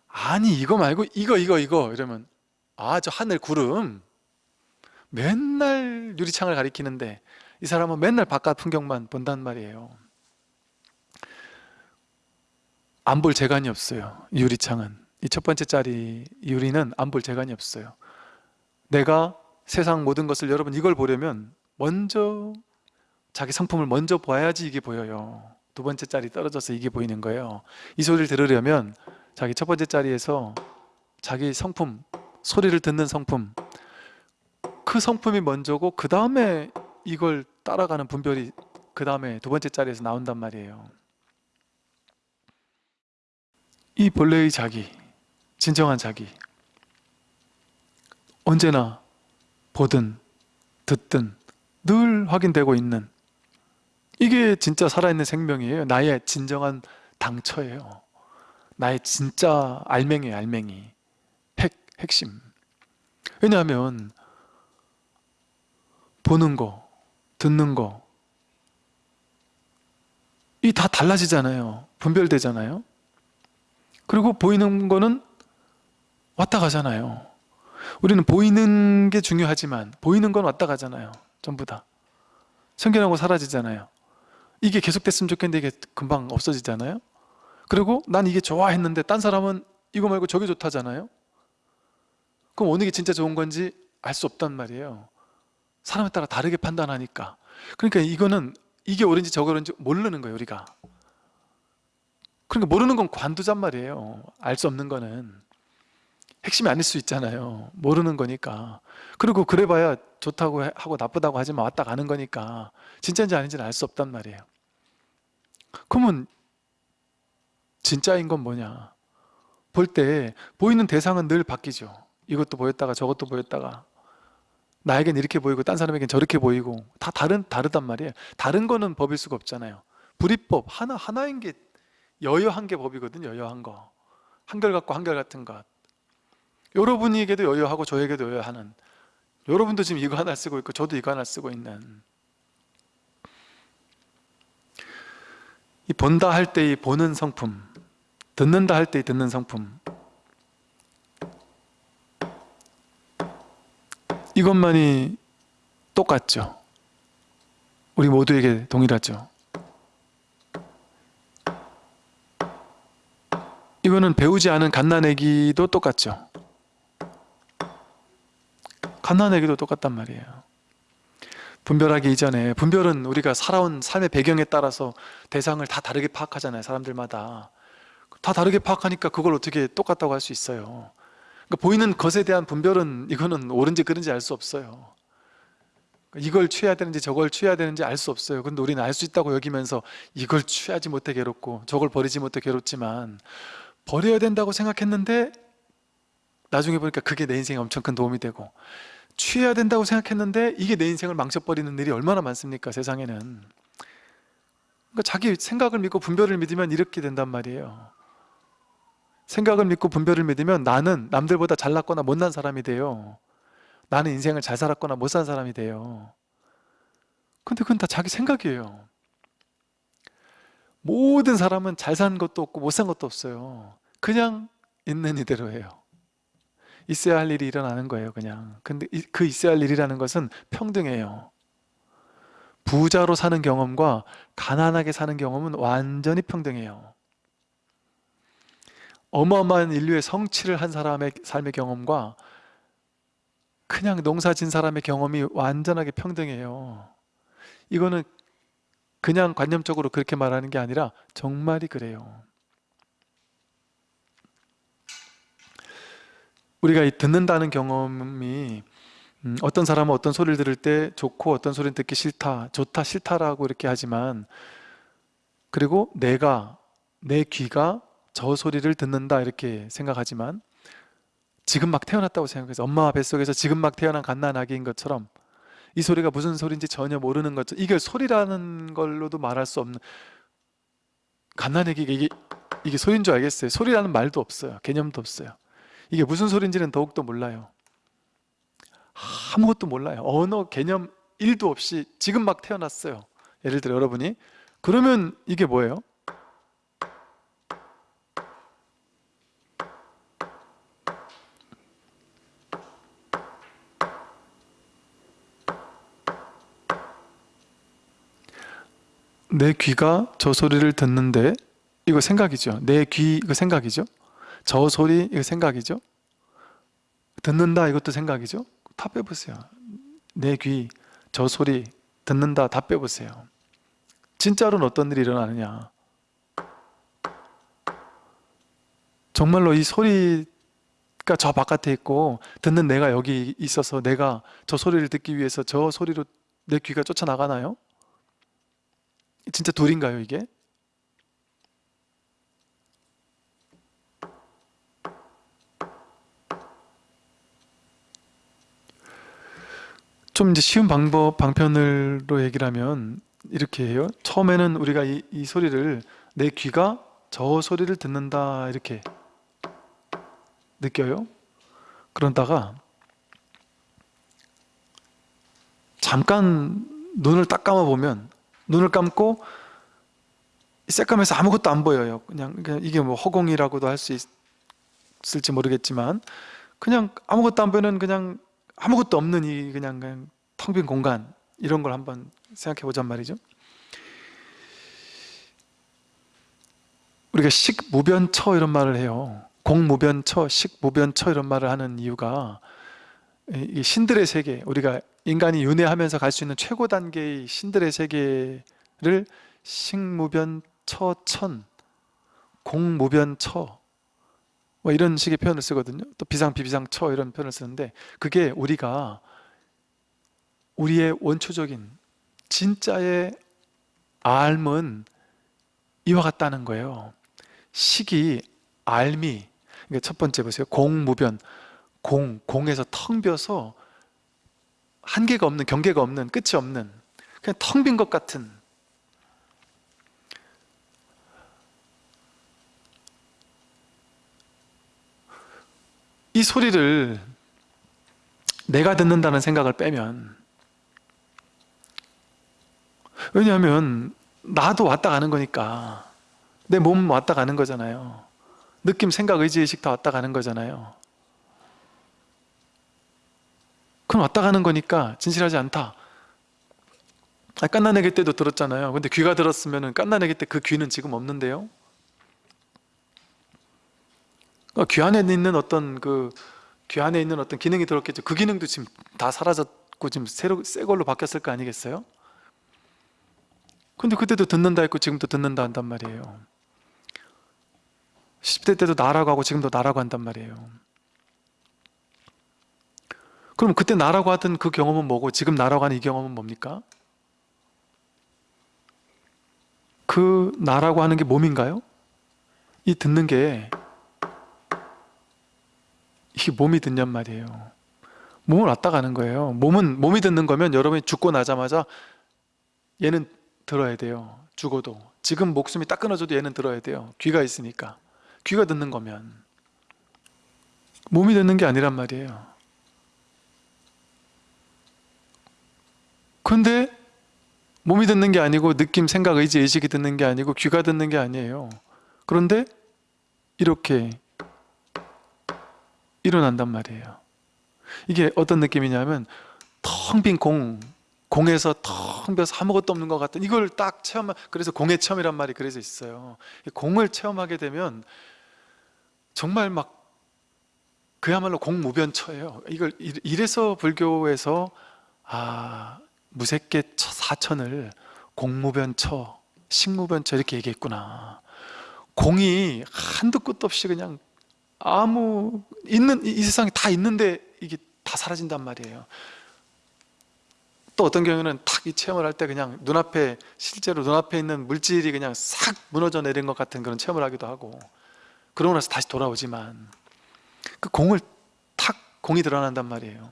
아니 이거 말고 이거 이거 이거 이러면 아 저 하늘 구름. 맨날 유리창을 가리키는데 이 사람은 맨날 바깥 풍경만 본단 말이에요. 안 볼 재간이 없어요 유리창은 이 첫 번째 짜리 유리는 안 볼 재간이 없어요. 내가 세상 모든 것을 여러분 이걸 보려면 먼저 자기 성품을 먼저 봐야지 이게 보여요. 두 번째 짜리 떨어져서 이게 보이는 거예요. 이 소리를 들으려면 자기 첫 번째 자리에서 자기 성품, 소리를 듣는 성품 그 성품이 먼저고 그 다음에 이걸 따라가는 분별이 그 다음에 두 번째 자리에서 나온단 말이에요. 이 본래의 자기, 진정한 자기. 언제나 보든 듣든 늘 확인되고 있는 이게 진짜 살아있는 생명이에요. 나의 진정한 당처예요. 나의 진짜 알맹이에요 알맹이. 핵, 핵심. 왜냐하면 보는 거 듣는 거 이 다 달라지잖아요. 분별되잖아요. 그리고 보이는 거는 왔다 가잖아요. 우리는 보이는 게 중요하지만 보이는 건 왔다 가잖아요. 전부 다. 생겨나고 사라지잖아요. 이게 계속됐으면 좋겠는데 이게 금방 없어지잖아요. 그리고 난 이게 좋아했는데 딴 사람은 이거 말고 저게 좋다잖아요. 그럼 어느 게 진짜 좋은 건지 알 수 없단 말이에요. 사람에 따라 다르게 판단하니까. 그러니까 이거는 이게 옳은지 저게 옳은지 모르는 거예요 우리가. 그러니까 모르는 건 관두잔 말이에요. 알 수 없는 거는 핵심이 아닐 수 있잖아요. 모르는 거니까. 그리고 그래봐야 좋다고 하고 나쁘다고 하지만 왔다 가는 거니까. 진짜인지 아닌지는 알 수 없단 말이에요. 그러면 진짜인 건 뭐냐? 볼 때 보이는 대상은 늘 바뀌죠. 이것도 보였다가 저것도 보였다가. 나에겐 이렇게 보이고 딴 사람에겐 저렇게 보이고. 다 다른, 다르단 말이에요. 다른 거는 법일 수가 없잖아요. 불이법 하나, 하나인 게 여여한 게 법이거든요 여여한 거. 한결 같고 한결 같은 것 여러분에게도 여여하고 저에게도 여여하는 여러분도 지금 이거 하나 쓰고 있고 저도 이거 하나 쓰고 있는 이 본다 할 때 이 보는 성품 듣는다 할 때 이 듣는 성품. 이것만이 똑같죠. 우리 모두에게 동일하죠. 이거는 배우지 않은 갓난애기도 똑같죠 갓난 애기도 똑같단 말이에요. 분별하기 이전에 분별은 우리가 살아온 삶의 배경에 따라서 대상을 다 다르게 파악하잖아요 사람들마다. 다 다르게 파악하니까 그걸 어떻게 똑같다고 할 수 있어요? 그러니까 보이는 것에 대한 분별은 이거는 옳은지 그른지 알 수 없어요. 이걸 취해야 되는지 저걸 취해야 되는지 알 수 없어요. 근데 우리는 알 수 있다고 여기면서 이걸 취하지 못해 괴롭고 저걸 버리지 못해 괴롭지만 버려야 된다고 생각했는데 나중에 보니까 그게 내 인생에 엄청 큰 도움이 되고 취해야 된다고 생각했는데 이게 내 인생을 망쳐버리는 일이 얼마나 많습니까 세상에는? 그러니까 자기 생각을 믿고 분별을 믿으면 이렇게 된단 말이에요. 생각을 믿고 분별을 믿으면 나는 남들보다 잘났거나 못난 사람이 돼요. 나는 인생을 잘 살았거나 못 산 사람이 돼요. 근데 그건 다 자기 생각이에요. 모든 사람은 잘 산 것도 없고 못 산 것도 없어요. 그냥 있는 이대로예요 있어야 할 일이 일어나는 거예요 그냥. 근데 이- 그 있어야 할 일이라는 것은 평등해요. 부자로 사는 경험과 가난하게 사는 경험은 완전히 평등해요. 어마어마한 인류의 성취를 한 사람의 삶의 경험과 그냥 농사 진 사람의 경험이 완전하게 평등해요. 이거는 그냥 관념적으로 그렇게 말하는 게 아니라 정말이 그래요 우리가 이 듣는다는 경험이 음, 어떤 사람은 어떤 소리를 들을 때 좋고 어떤 소리는 듣기 싫다 좋다 싫다라고 이렇게 하지만 그리고 내가 내 귀가 저 소리를 듣는다 이렇게 생각하지만 지금 막 태어났다고 생각해서 엄마 뱃속에서 지금 막 태어난 갓난아기인 것처럼 이 소리가 무슨 소리인지 전혀 모르는 것처럼 이게 소리라는 걸로도 말할 수 없는 갓난아기가 이게, 이게 소리인 줄 알겠어요. 소리라는 말도 없어요. 개념도 없어요 이게 무슨 소리인지는 더욱더 몰라요. 아무것도 몰라요. 언어 개념 1도 없이 지금 막 태어났어요. 예를 들어 여러분이. 그러면 이게 뭐예요? 내 귀가 저 소리를 듣는데 이거 생각이죠? 내 귀 이거 생각이죠 저 소리 이거 생각이죠? 듣는다 이것도 생각이죠? 다 빼보세요. 내 귀 저 소리 듣는다 다 빼보세요. 진짜로는 어떤 일이 일어나느냐? 정말로 이 소리가 저 바깥에 있고 듣는 내가 여기 있어서 내가 저 소리를 듣기 위해서 저 소리로 내 귀가 쫓아나가나요? 진짜 둘인가요 이게? 좀 이제 쉬운 방법 방편으로 얘기를 하면 이렇게 해요. 처음에는 우리가 이, 이 소리를 내 귀가 저 소리를 듣는다 이렇게 느껴요. 그러다가 잠깐 눈을 딱 감아 보면 눈을 감고 새까매서 아무것도 안 보여요. 그냥 그냥 이게 뭐 허공이라고도 할 수 있을지 모르겠지만 그냥 아무것도 안 보이는 그냥 아무것도 없는 이 그냥, 그냥 텅 빈 공간 이런 걸 한번 생각해 보잔 말이죠. 우리가 식무변처 이런 말을 해요. 공무변처, 식무변처 이런 말을 하는 이유가 이 신들의 세계 우리가 인간이 윤회하면서 갈 수 있는 최고 단계의 신들의 세계를 식무변처천 공무변처 뭐 이런 식의 표현을 쓰거든요. 또 비상 비비상처 이런 표현을 쓰는데 그게 우리가 우리의 원초적인 진짜의 알은 이와 같다는 거예요. 식이 알미. 그러니까 첫 번째 보세요. 공무변. 공, 공에서 텅 비어서 한계가 없는 경계가 없는 끝이 없는 그냥 텅 빈 것 같은 이 소리를 내가 듣는다는 생각을 빼면 왜냐하면 나도 왔다 가는 거니까 내 몸 왔다 가는 거잖아요. 느낌, 생각, 의지, 의식 다 왔다 가는 거잖아요. 그건 왔다 가는 거니까 진실하지 않다. 아, 깐나내기 때도 들었잖아요. 근데 귀가 들었으면 깐나내기 때 그 귀는 지금 없는데요 그러니까 귀 안에 있는 어떤 그 귀 안에 있는 어떤 기능이 들었겠죠 그 기능도 지금 다 사라졌고 지금 새로 새 걸로 바뀌었을 거 아니겠어요? 근데 그때도 듣는다 했고 지금도 듣는다 한단 말이에요 10대 때도 나라고 하고 지금도 나라고 한단 말이에요 그럼 그때 나라고 하던 그 경험은 뭐고 지금 나라고 하는 이 경험은 뭡니까? 그 나라고 하는 게 몸인가요? 이 듣는 게 이게 몸이 듣냔 말이에요. 몸을 왔다 가는 거예요. 몸은 몸이 듣는 거면 여러분이 죽고 나자마자 얘는 들어야 돼요. 죽어도. 지금 목숨이 딱 끊어져도 얘는 들어야 돼요. 귀가 있으니까. 귀가 듣는 거면. 몸이 듣는 게 아니란 말이에요. 근데 몸이 듣는 게 아니고 느낌, 생각, 의지, 의식이 듣는 게 아니고 귀가 듣는 게 아니에요. 그런데 이렇게 일어난단 말이에요. 이게 어떤 느낌이냐면 텅 빈 공, 공에서 텅 비어서 아무것도 없는 것 같은 이걸 딱 체험하 그래서 공의 체험이란 말이 그래서 있어요. 공을 체험하게 되면 정말 막 그야말로 공무변처예요. 이걸 이래서 불교에서 아 무색계 사천을 공무변처, 식무변처 이렇게 얘기했구나. 공이 한도 끝도 없이 그냥 아무 있는 이 세상에 다 있는데 이게 다 사라진단 말이에요. 또 어떤 경우는 탁 이 체험을 할 때 그냥 눈앞에 실제로 눈앞에 있는 물질이 그냥 싹 무너져 내린 것 같은 그런 체험을 하기도 하고 그러고 나서 다시 돌아오지만 그 공을 탁 공이 드러난단 말이에요.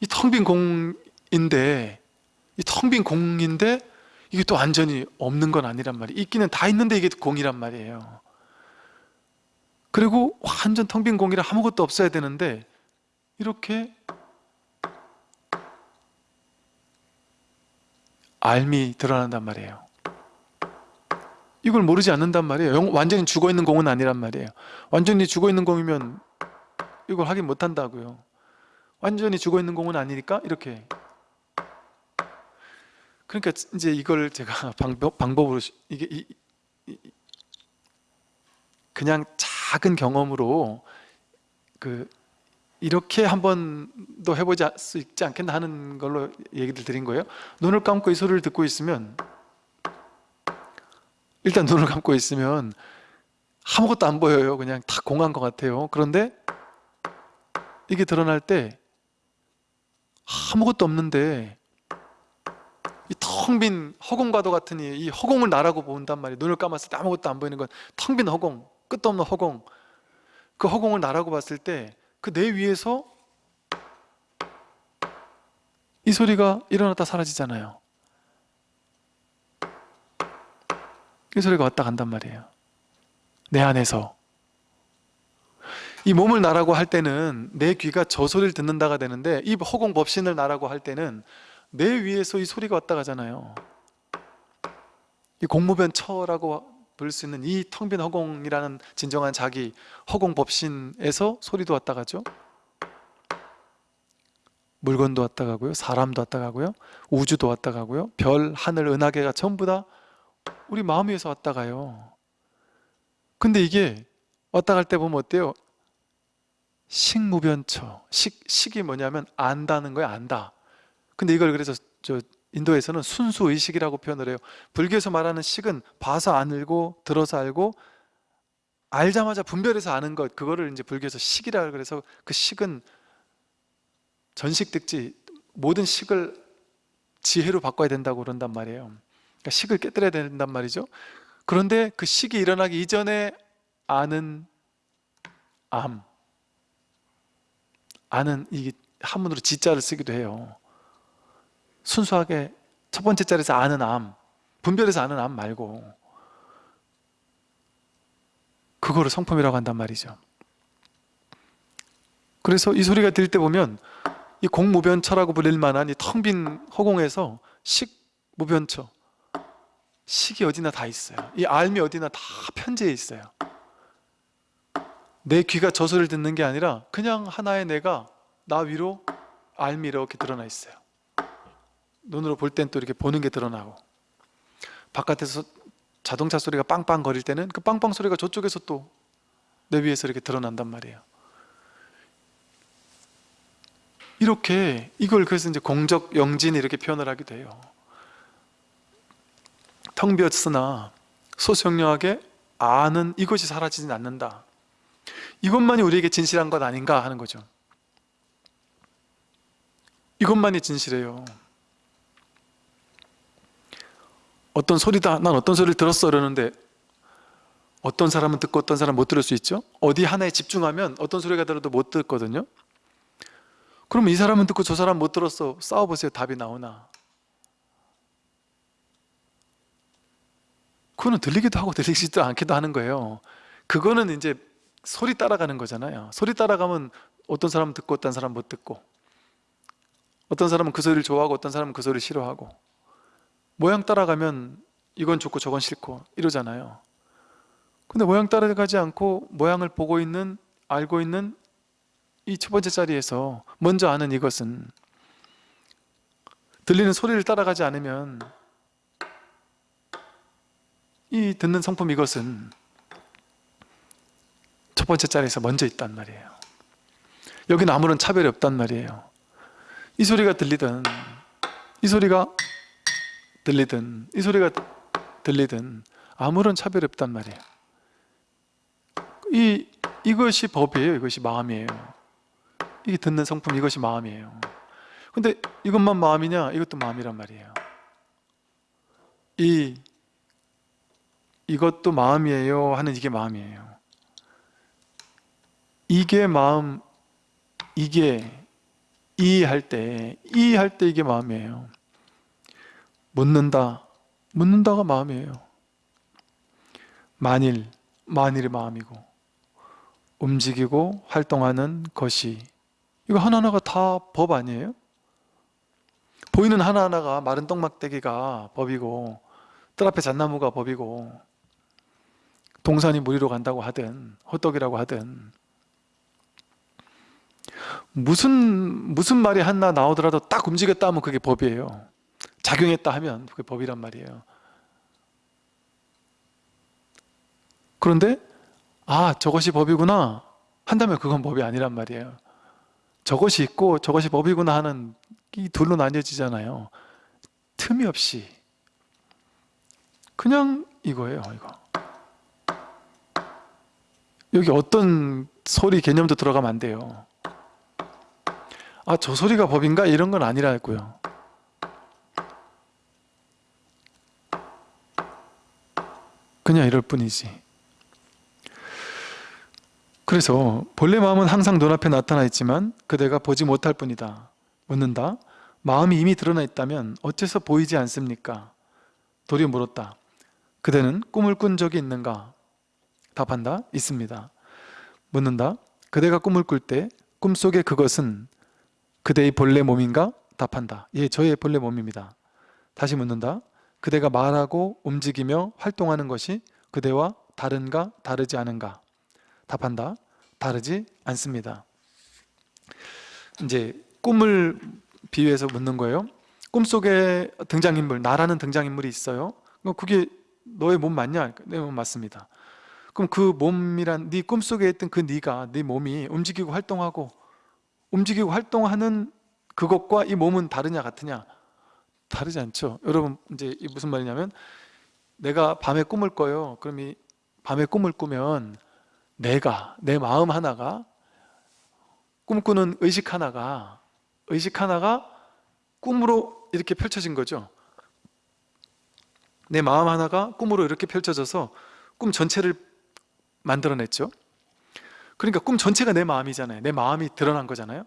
이 텅 빈 공인데 이 텅 빈 공인데 이게 또 완전히 없는 건 아니란 말이에요. 있기는 다 있는데 이게 공이란 말이에요 그리고 완전 텅 빈 공이라 아무것도 없어야 되는데 이렇게 알미 드러난단 말이에요. 이걸 모르지 않는단 말이에요. 완전히 죽어있는 공은 아니란 말이에요. 완전히 죽어있는 공이면 이걸 확인 못한다고요. 완전히 죽어있는 공은 아니니까 이렇게. 그러니까 이제 이걸 제가 방법, 방법으로 이게 이, 이, 그냥 작은 경험으로 그 이렇게 한번더 해보지 수 있지 않겠나 하는 걸로 얘기를 드린 거예요. 눈을 감고 이 소리를 듣고 있으면 일단 눈을 감고 있으면 아무것도 안 보여요. 그냥 다 공한 것 같아요. 그런데 이게 드러날 때 아무것도 없는데 이 텅 빈 허공과도 같은 이, 이 허공을 나라고 본단 말이에요. 눈을 감았을 때 아무것도 안 보이는 건 텅 빈 허공 끝도 없는 허공. 그 허공을 나라고 봤을 때 그 내 위에서 이 소리가 일어났다 사라지잖아요. 이 소리가 왔다 간단 말이에요. 내 안에서. 이 몸을 나라고 할 때는 내 귀가 저 소리를 듣는다가 되는데 이 허공 법신을 나라고 할 때는 내 위에서 이 소리가 왔다 가잖아요. 이 공무변처라고 부를 수 있는 이 텅 빈 허공이라는 진정한 자기 허공 법신에서 소리도 왔다 가죠? 물건도 왔다 가고요. 사람도 왔다 가고요. 우주도 왔다 가고요. 별, 하늘, 은하계가 전부 다 우리 마음 위에서 왔다 가요. 근데 이게 왔다 갈 때 보면 어때요? 식무변처 식, 식이 뭐냐면 안다는 거예요 안다. 근데 이걸 그래서 저 인도에서는 순수의식이라고 표현을 해요. 불교에서 말하는 식은 봐서 알고 들어서 알고 알자마자 분별해서 아는 것 그거를 이제 불교에서 식이라 그래서 그 식은 전식 득지 모든 식을 지혜로 바꿔야 된다고 그런단 말이에요. 그러니까 식을 깨뜨려야 된단 말이죠. 그런데 그 식이 일어나기 이전에 아는 암 아는 이 한문으로 지자를 쓰기도 해요 순수하게 첫 번째 자리에서 아는 암 분별해서 아는 암 말고 그거를 성품이라고 한단 말이죠. 그래서 이 소리가 들릴 때 보면 이 공무변처라고 불릴 만한 이 텅 빈 허공에서 식무변처 식이 어디나 다 있어요. 이 알미 어디나 다 편재해 있어요. 내 귀가 저 소리를 듣는 게 아니라 그냥 하나의 내가 나 위로 알미 이렇게 드러나 있어요 눈으로 볼 땐 또 이렇게 보는 게 드러나고. 바깥에서 자동차 소리가 빵빵 거릴 때는 그 빵빵 소리가 저쪽에서 또 내 위에서 이렇게 드러난단 말이에요. 이렇게 이걸 그래서 이제 공적 영진 이렇게 표현을 하기도 해요. 텅 비었으나 소수영령하게 아는 이것이 사라지진 않는다. 이것만이 우리에게 진실한 것 아닌가 하는 거죠. 이것만이 진실해요 어떤 소리다 난 어떤 소리를 들었어 그러는데 어떤 사람은 듣고 어떤 사람은 못 들을 수 있죠? 어디 하나에 집중하면 어떤 소리가 들어도 못 듣거든요. 그러면 이 사람은 듣고 저 사람 못 들었어. 싸워보세요. 답이 나오나. 그거는 들리기도 하고 들리지도 않기도 하는 거예요. 그거는 이제 소리 따라가는 거잖아요. 소리 따라가면 어떤 사람은 듣고 어떤 사람은 못 듣고 어떤 사람은 그 소리를 좋아하고 어떤 사람은 그 소리를 싫어하고 모양 따라가면 이건 좋고 저건 싫고 이러잖아요. 근데 모양 따라가지 않고 모양을 보고 있는 알고 있는 이 첫 번째 자리에서 먼저 아는 이것은 들리는 소리를 따라가지 않으면 이 듣는 성품 이것은 첫 번째 자리에서 먼저 있단 말이에요. 여기는 아무런 차별이 없단 말이에요. 이 소리가 들리든 이 소리가 들리든 이 소리가 들리든 아무런 차별이 없단 말이에요. 이, 이것이 법이에요. 이것이 마음이에요. 이게 듣는 성품 이것이 마음이에요. 근데 이것만 마음이냐? 이것도 마음이란 말이에요. 이 이것도 마음이에요 하는 이게 마음이에요. 이게 마음 이게 이 할 때 이 할 때 이게 마음이에요 묻는다. 묻는다가 마음이에요. 만일 만일이 마음이고 움직이고 활동하는 것이 이거 하나하나가 다 법 아니에요? 보이는 하나하나가 마른 떡막대기가 법이고 뜰 앞에 잣나무가 법이고 동산이 무리로 간다고 하든 호떡이라고 하든 무슨 무슨 말이 하나 나오더라도 딱 움직였다 하면 그게 법이에요 작용했다 하면 그게 법이란 말이에요. 그런데 아 저것이 법이구나 한다면 그건 법이 아니란 말이에요. 저것이 있고 저것이 법이구나 하는 이 둘로 나뉘어지잖아요. 틈이 없이. 그냥 이거예요 이거. 여기 어떤 소리 개념도 들어가면 안 돼요. 아 저 소리가 법인가? 이런 건 아니라고요 그냥 이럴 뿐이지 그래서 본래 마음은 항상 눈앞에 나타나 있지만 그대가 보지 못할 뿐이다 묻는다 마음이 이미 드러나 있다면 어째서 보이지 않습니까? 도리 물었다 그대는 꿈을 꾼 적이 있는가? 답한다. 있습니다. 묻는다. 그대가 꿈을 꿀 때 꿈속의 그것은 그대의 본래 몸인가? 답한다. 예, 저의 본래 몸입니다. 다시 묻는다. 그대가 말하고 움직이며 활동하는 것이 그대와 다른가? 다르지 않은가? 답한다. 다르지 않습니다. 이제 꿈을 비유해서 묻는 거예요. 꿈속에 등장인물, 나라는 등장인물이 있어요. 그럼 그게 너의 몸 맞냐? 내 몸 맞습니다. 그럼 그 몸이란 네 꿈속에 있던 그 네가 네 몸이 움직이고 활동하고 움직이고 활동하는 그것과 이 몸은 다르냐 같으냐? 다르지 않죠. 여러분 이제 이 무슨 말이냐면 내가 밤에 꿈을 꿔요. 그럼 이 밤에 꿈을 꾸면 내가 내 마음 하나가 꿈꾸는 의식 하나가 의식 하나가 꿈으로 이렇게 펼쳐진 거죠. 내 마음 하나가 꿈으로 이렇게 펼쳐져서 꿈 전체를 만들어냈죠. 그러니까 꿈 전체가 내 마음이잖아요. 내 마음이 드러난 거잖아요.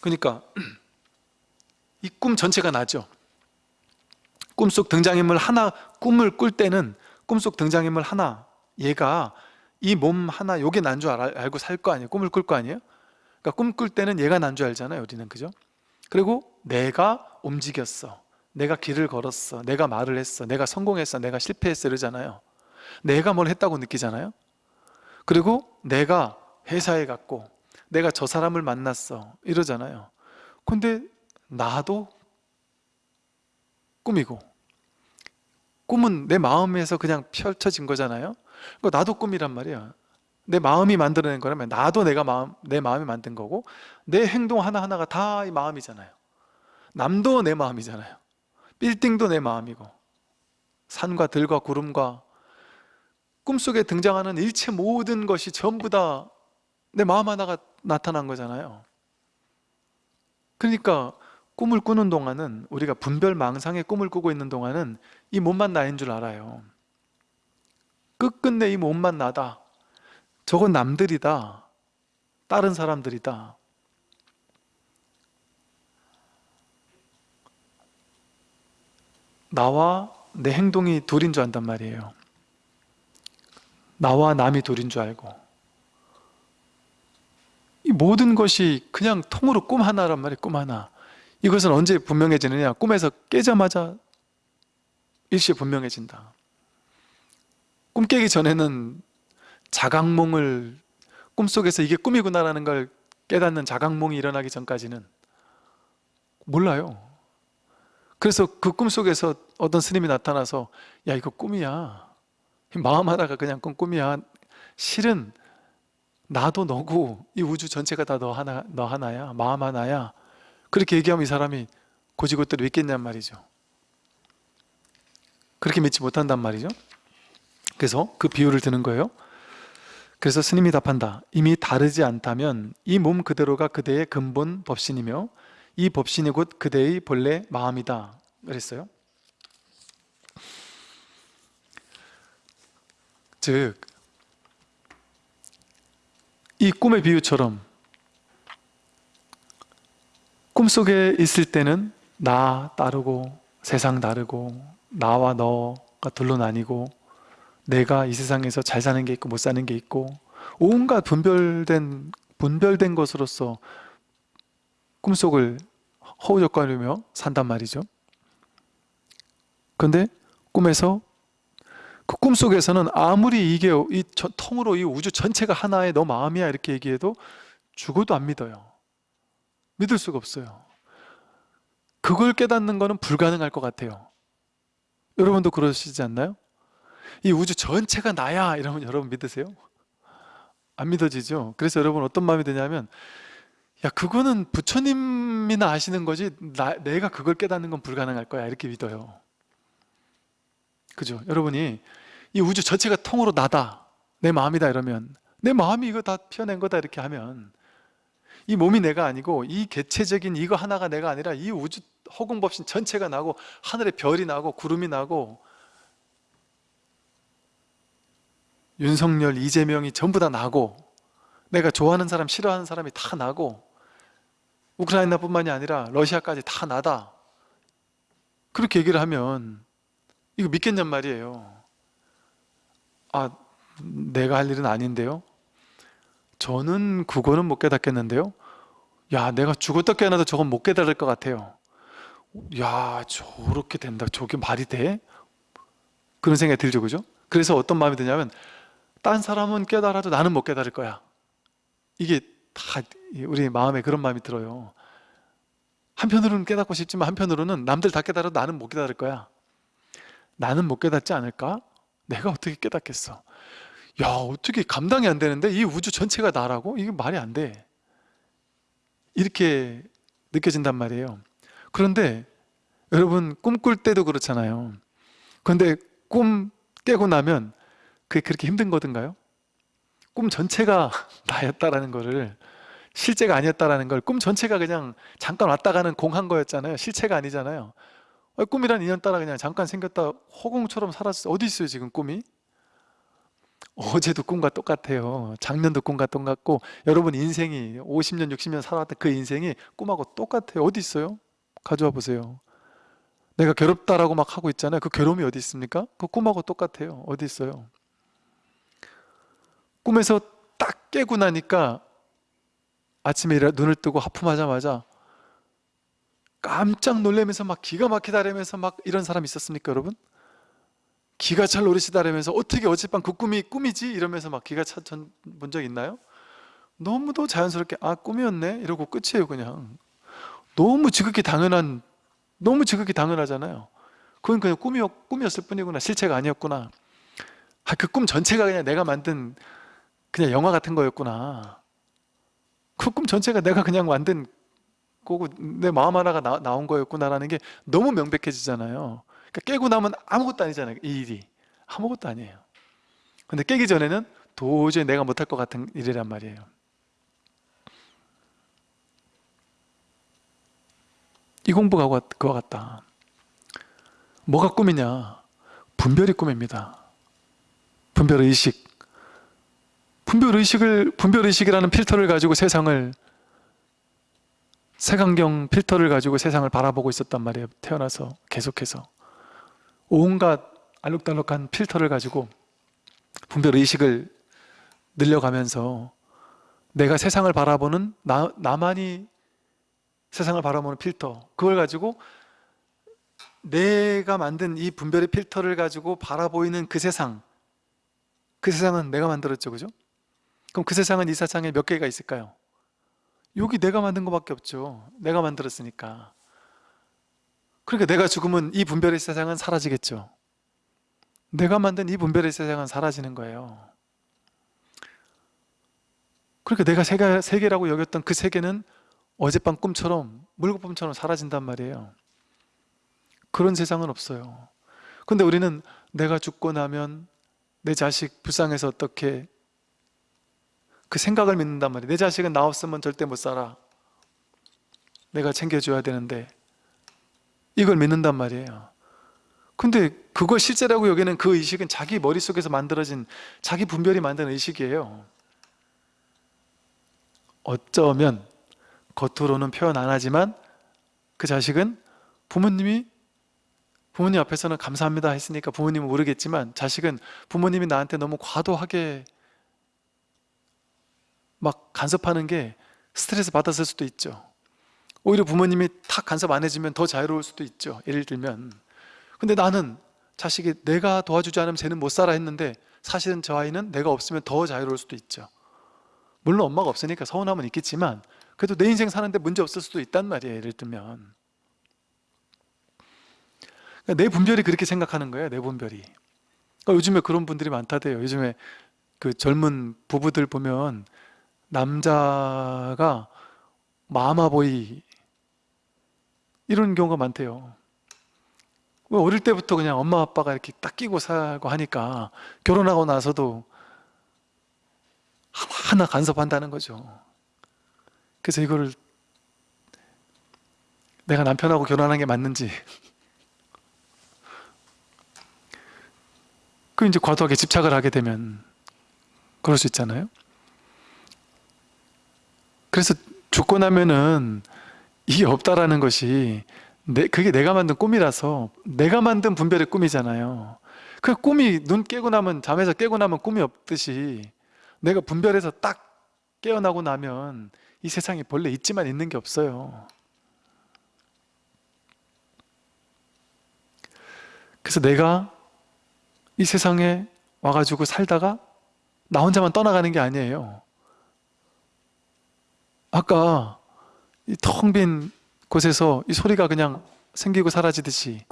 그러니까 이 꿈 전체가 나죠. 꿈속 등장인물 하나 꿈을 꿀 때는 꿈속 등장인물 하나 얘가 이 몸 하나 요게 난 줄 알고 살 거 아니에요. 꿈을 꿀 거 아니에요. 그러니까 꿈 꿀 때는 얘가 난 줄 알잖아요. 우리는 그죠? 그리고 내가 움직였어. 내가 길을 걸었어. 내가 말을 했어. 내가 성공했어. 내가 실패했어. 이러잖아요. 내가 뭘 했다고 느끼잖아요. 그리고 내가 회사에 갔고 내가 저 사람을 만났어. 이러잖아요. 근데 나도 꿈이고 꿈은 내 마음에서 그냥 펼쳐진 거잖아요. 그러니까 나도 꿈이란 말이야. 내 마음이 만들어낸 거라면 나도 내가 마음 내 마음이 만든 거고 내 행동 하나 하나가 다 이 마음이잖아요. 남도 내 마음이잖아요. 빌딩도 내 마음이고 산과 들과 구름과 꿈속에 등장하는 일체 모든 것이 전부 다 내 마음 하나가 나타난 거잖아요. 그러니까 꿈을 꾸는 동안은 우리가 분별망상의 꿈을 꾸고 있는 동안은 이 몸만 나인 줄 알아요. 끝끝내 이 몸만 나다. 저건 남들이다. 다른 사람들이다. 나와 내 행동이 둘인 줄 안단 말이에요. 나와 남이 둘인 줄 알고. 이 모든 것이 그냥 통으로 꿈 하나란 말이에요. 꿈 하나. 이것은 언제 분명해지느냐? 꿈에서 깨자마자 일시에 분명해진다. 꿈 깨기 전에는 자각몽을 꿈속에서 이게 꿈이구나라는 걸 깨닫는 자각몽이 일어나기 전까지는 몰라요. 그래서 그 꿈속에서 어떤 스님이 나타나서 야 이거 꿈이야. 마음 하다가 그냥 꾼 꿈이야. 실은 나도 너고 이 우주 전체가 다 너 하나 너 하나야. 마음 하나야. 그렇게 얘기하면 이 사람이 고지고대로 믿겠냔 말이죠. 그렇게 믿지 못한단 말이죠. 그래서 그 비유를 드는 거예요. 그래서 스님이 답한다. 이미 다르지 않다면 이 몸 그대로가 그대의 근본 법신이며 이 법신이 곧 그대의 본래 마음이다. 그랬어요. 즉, 이 꿈의 비유처럼 꿈속에 있을 때는 나 따르고 세상 다르고 나와 너가 둘로 나뉘고 내가 이 세상에서 잘 사는 게 있고 못 사는 게 있고 온갖 분별된 분별된 것으로서 꿈속을 허우적거리며 산단 말이죠. 그런데 꿈에서 그 꿈속에서는 아무리 이게 이 통으로 이 우주 전체가 하나의 너 마음이야 이렇게 얘기해도 죽어도 안 믿어요. 믿을 수가 없어요. 그걸 깨닫는 것은 불가능할 것 같아요. 여러분도 그러시지 않나요? 이 우주 전체가 나야 이러면 여러분 믿으세요? 안 믿어지죠? 그래서 여러분 어떤 마음이 드냐면 야 그거는 부처님이나 아시는 거지 나, 내가 그걸 깨닫는 건 불가능할 거야 이렇게 믿어요 그죠? 여러분이 이 우주 전체가 통으로 나다 내 마음이다 이러면 내 마음이 이거 다 피어낸 거다 이렇게 하면 이 몸이 내가 아니고 이 개체적인 이거 하나가 내가 아니라 이 우주 허공법신 전체가 나고 하늘에 별이 나고 구름이 나고 윤석열, 이재명이 전부 다 나고 내가 좋아하는 사람, 싫어하는 사람이 다 나고 우크라이나뿐만이 아니라 러시아까지 다 나다. 그렇게 얘기를 하면 이거 믿겠냔 말이에요. 아 내가 할 일은 아닌데요 저는 그거는 못 깨닫겠는데요? 야 내가 죽었다 깨어나도 저건 못 깨달을 것 같아요. 야 저렇게 된다. 저게 말이 돼? 그런 생각이 들죠 그죠? 그래서 어떤 마음이 드냐면 딴 사람은 깨달아도 나는 못 깨달을 거야. 이게 다 우리 마음에 그런 마음이 들어요. 한편으로는 깨닫고 싶지만 한편으로는 남들 다 깨달아도 나는 못 깨달을 거야. 나는 못 깨닫지 않을까? 내가 어떻게 깨닫겠어 야 어떻게 감당이 안 되는데 이 우주 전체가 나라고? 이게 말이 안 돼 이렇게 느껴진단 말이에요 그런데 여러분 꿈 꿀 때도 그렇잖아요 그런데 꿈 깨고 나면 그게 그렇게 힘든 거든가요? 꿈 전체가 나였다라는 거를 실제가 아니었다라는 걸 꿈 전체가 그냥 잠깐 왔다 가는 공한 거였잖아요 실체가 아니잖아요 아, 꿈이란 인연 따라 그냥 잠깐 생겼다 허공처럼 사라졌어 어디 있어요 지금 꿈이? 어제도 꿈과 똑같아요 작년도 꿈과 똑같고 여러분 인생이 50년 60년 살아왔던 그 인생이 꿈하고 똑같아요 어디 있어요? 가져와 보세요 내가 괴롭다라고 막 하고 있잖아요 그 괴로움이 어디 있습니까? 그 꿈하고 똑같아요 어디 있어요? 꿈에서 딱 깨고 나니까 아침에 일어 눈을 뜨고 하품하자마자 깜짝 놀라면서 막 기가 막히다라면서 막 이런 사람 있었습니까 여러분? 기가 찰 노릇이다라면서 어떻게 어젯밤 그 꿈이 꿈이지? 이러면서 막 기가 차본 적 있나요? 너무도 자연스럽게 아 꿈이었네? 이러고 끝이에요 그냥. 너무 지극히 당연한 너무 지극히 당연하잖아요. 그건 그냥 꿈이었, 꿈이었을 뿐이구나. 실체가 아니었구나. 아, 그 꿈 전체가 그냥 내가 만든 그냥 영화 같은 거였구나. 그 꿈 전체가 내가 그냥 만든 거고 내 마음 하나가 나, 나온 거였구나라는 게 너무 명백해지잖아요 그러니까 깨고 나면 아무것도 아니잖아요 이 일이. 아무것도 아니에요. 근데 깨기 전에는 도저히 내가 못할 것 같은 일이란 말이에요. 이 공부가 그와 같다. 뭐가 꿈이냐? 분별이 꿈입니다. 분별의식. 분별의식을 분별의식이라는 필터를 가지고 세상을 색안경 필터를 가지고 세상을 바라보고 있었단 말이에요 태어나서 계속해서 온갖 알록달록한 필터를 가지고 분별 의식을 늘려가면서 내가 세상을 바라보는 나, 나만이 세상을 바라보는 필터 그걸 가지고 내가 만든 이 분별의 필터를 가지고 바라보이는 그 세상 그 세상은 내가 만들었죠 그죠? 그럼 그 세상은 이 세상에 몇 개가 있을까요? 여기 내가 만든 것밖에 없죠 내가 만들었으니까 그러니까 내가 죽으면 이 분별의 세상은 사라지겠죠. 내가 만든 이 분별의 세상은 사라지는 거예요. 그러니까 내가 세계, 세계라고 여겼던 그 세계는 어젯밤 꿈처럼 물거품처럼 사라진단 말이에요. 그런 세상은 없어요. 근데 우리는 내가 죽고 나면 내 자식 불쌍해서 어떻게 그 생각을 믿는단 말이에요. 내 자식은 나 없으면 절대 못 살아. 내가 챙겨줘야 되는데 이걸 믿는단 말이에요. 근데 그걸 실제라고 여기는 그 의식은 자기 머릿속에서 만들어진 자기 분별이 만든 의식이에요. 어쩌면 겉으로는 표현 안 하지만 그 자식은 부모님이 부모님 앞에서는 감사합니다 했으니까 부모님은 모르겠지만 자식은 부모님이 나한테 너무 과도하게 막 간섭하는 게 스트레스 받았을 수도 있죠 오히려 부모님이 탁 간섭 안 해주면 더 자유로울 수도 있죠. 예를 들면. 근데 나는 자식이 내가 도와주지 않으면 쟤는 못 살아 했는데 사실은 저 아이는 내가 없으면 더 자유로울 수도 있죠. 물론 엄마가 없으니까 서운함은 있겠지만 그래도 내 인생 사는데 문제 없을 수도 있단 말이에요 예를 들면. 그러니까 내 분별이 그렇게 생각하는 거예요 내 분별이. 그러니까 요즘에 그런 분들이 많다대요. 요즘에 그 젊은 부부들 보면 남자가 마마보이 이런 경우가 많대요. 어릴 때부터 그냥 엄마 아빠가 이렇게 딱 끼고 살고 하니까 결혼하고 나서도 하나 간섭한다는 거죠. 그래서 이거를 내가 남편하고 결혼한 게 맞는지. 그 이제 과도하게 집착을 하게 되면 그럴 수 있잖아요. 그래서 죽고 나면은 이게 없다라는 것이 내, 그게 내가 만든 꿈이라서 내가 만든 분별의 꿈이잖아요. 그 꿈이 눈 깨고 나면 잠에서 깨고 나면 꿈이 없듯이 내가 분별해서 딱 깨어나고 나면 이 세상에 본래 있지만 있는 게 없어요. 그래서 내가 이 세상에 와가지고 살다가 나 혼자만 떠나가는 게 아니에요. 아까 이 텅 빈 곳에서 이 소리가 그냥 생기고 사라지듯이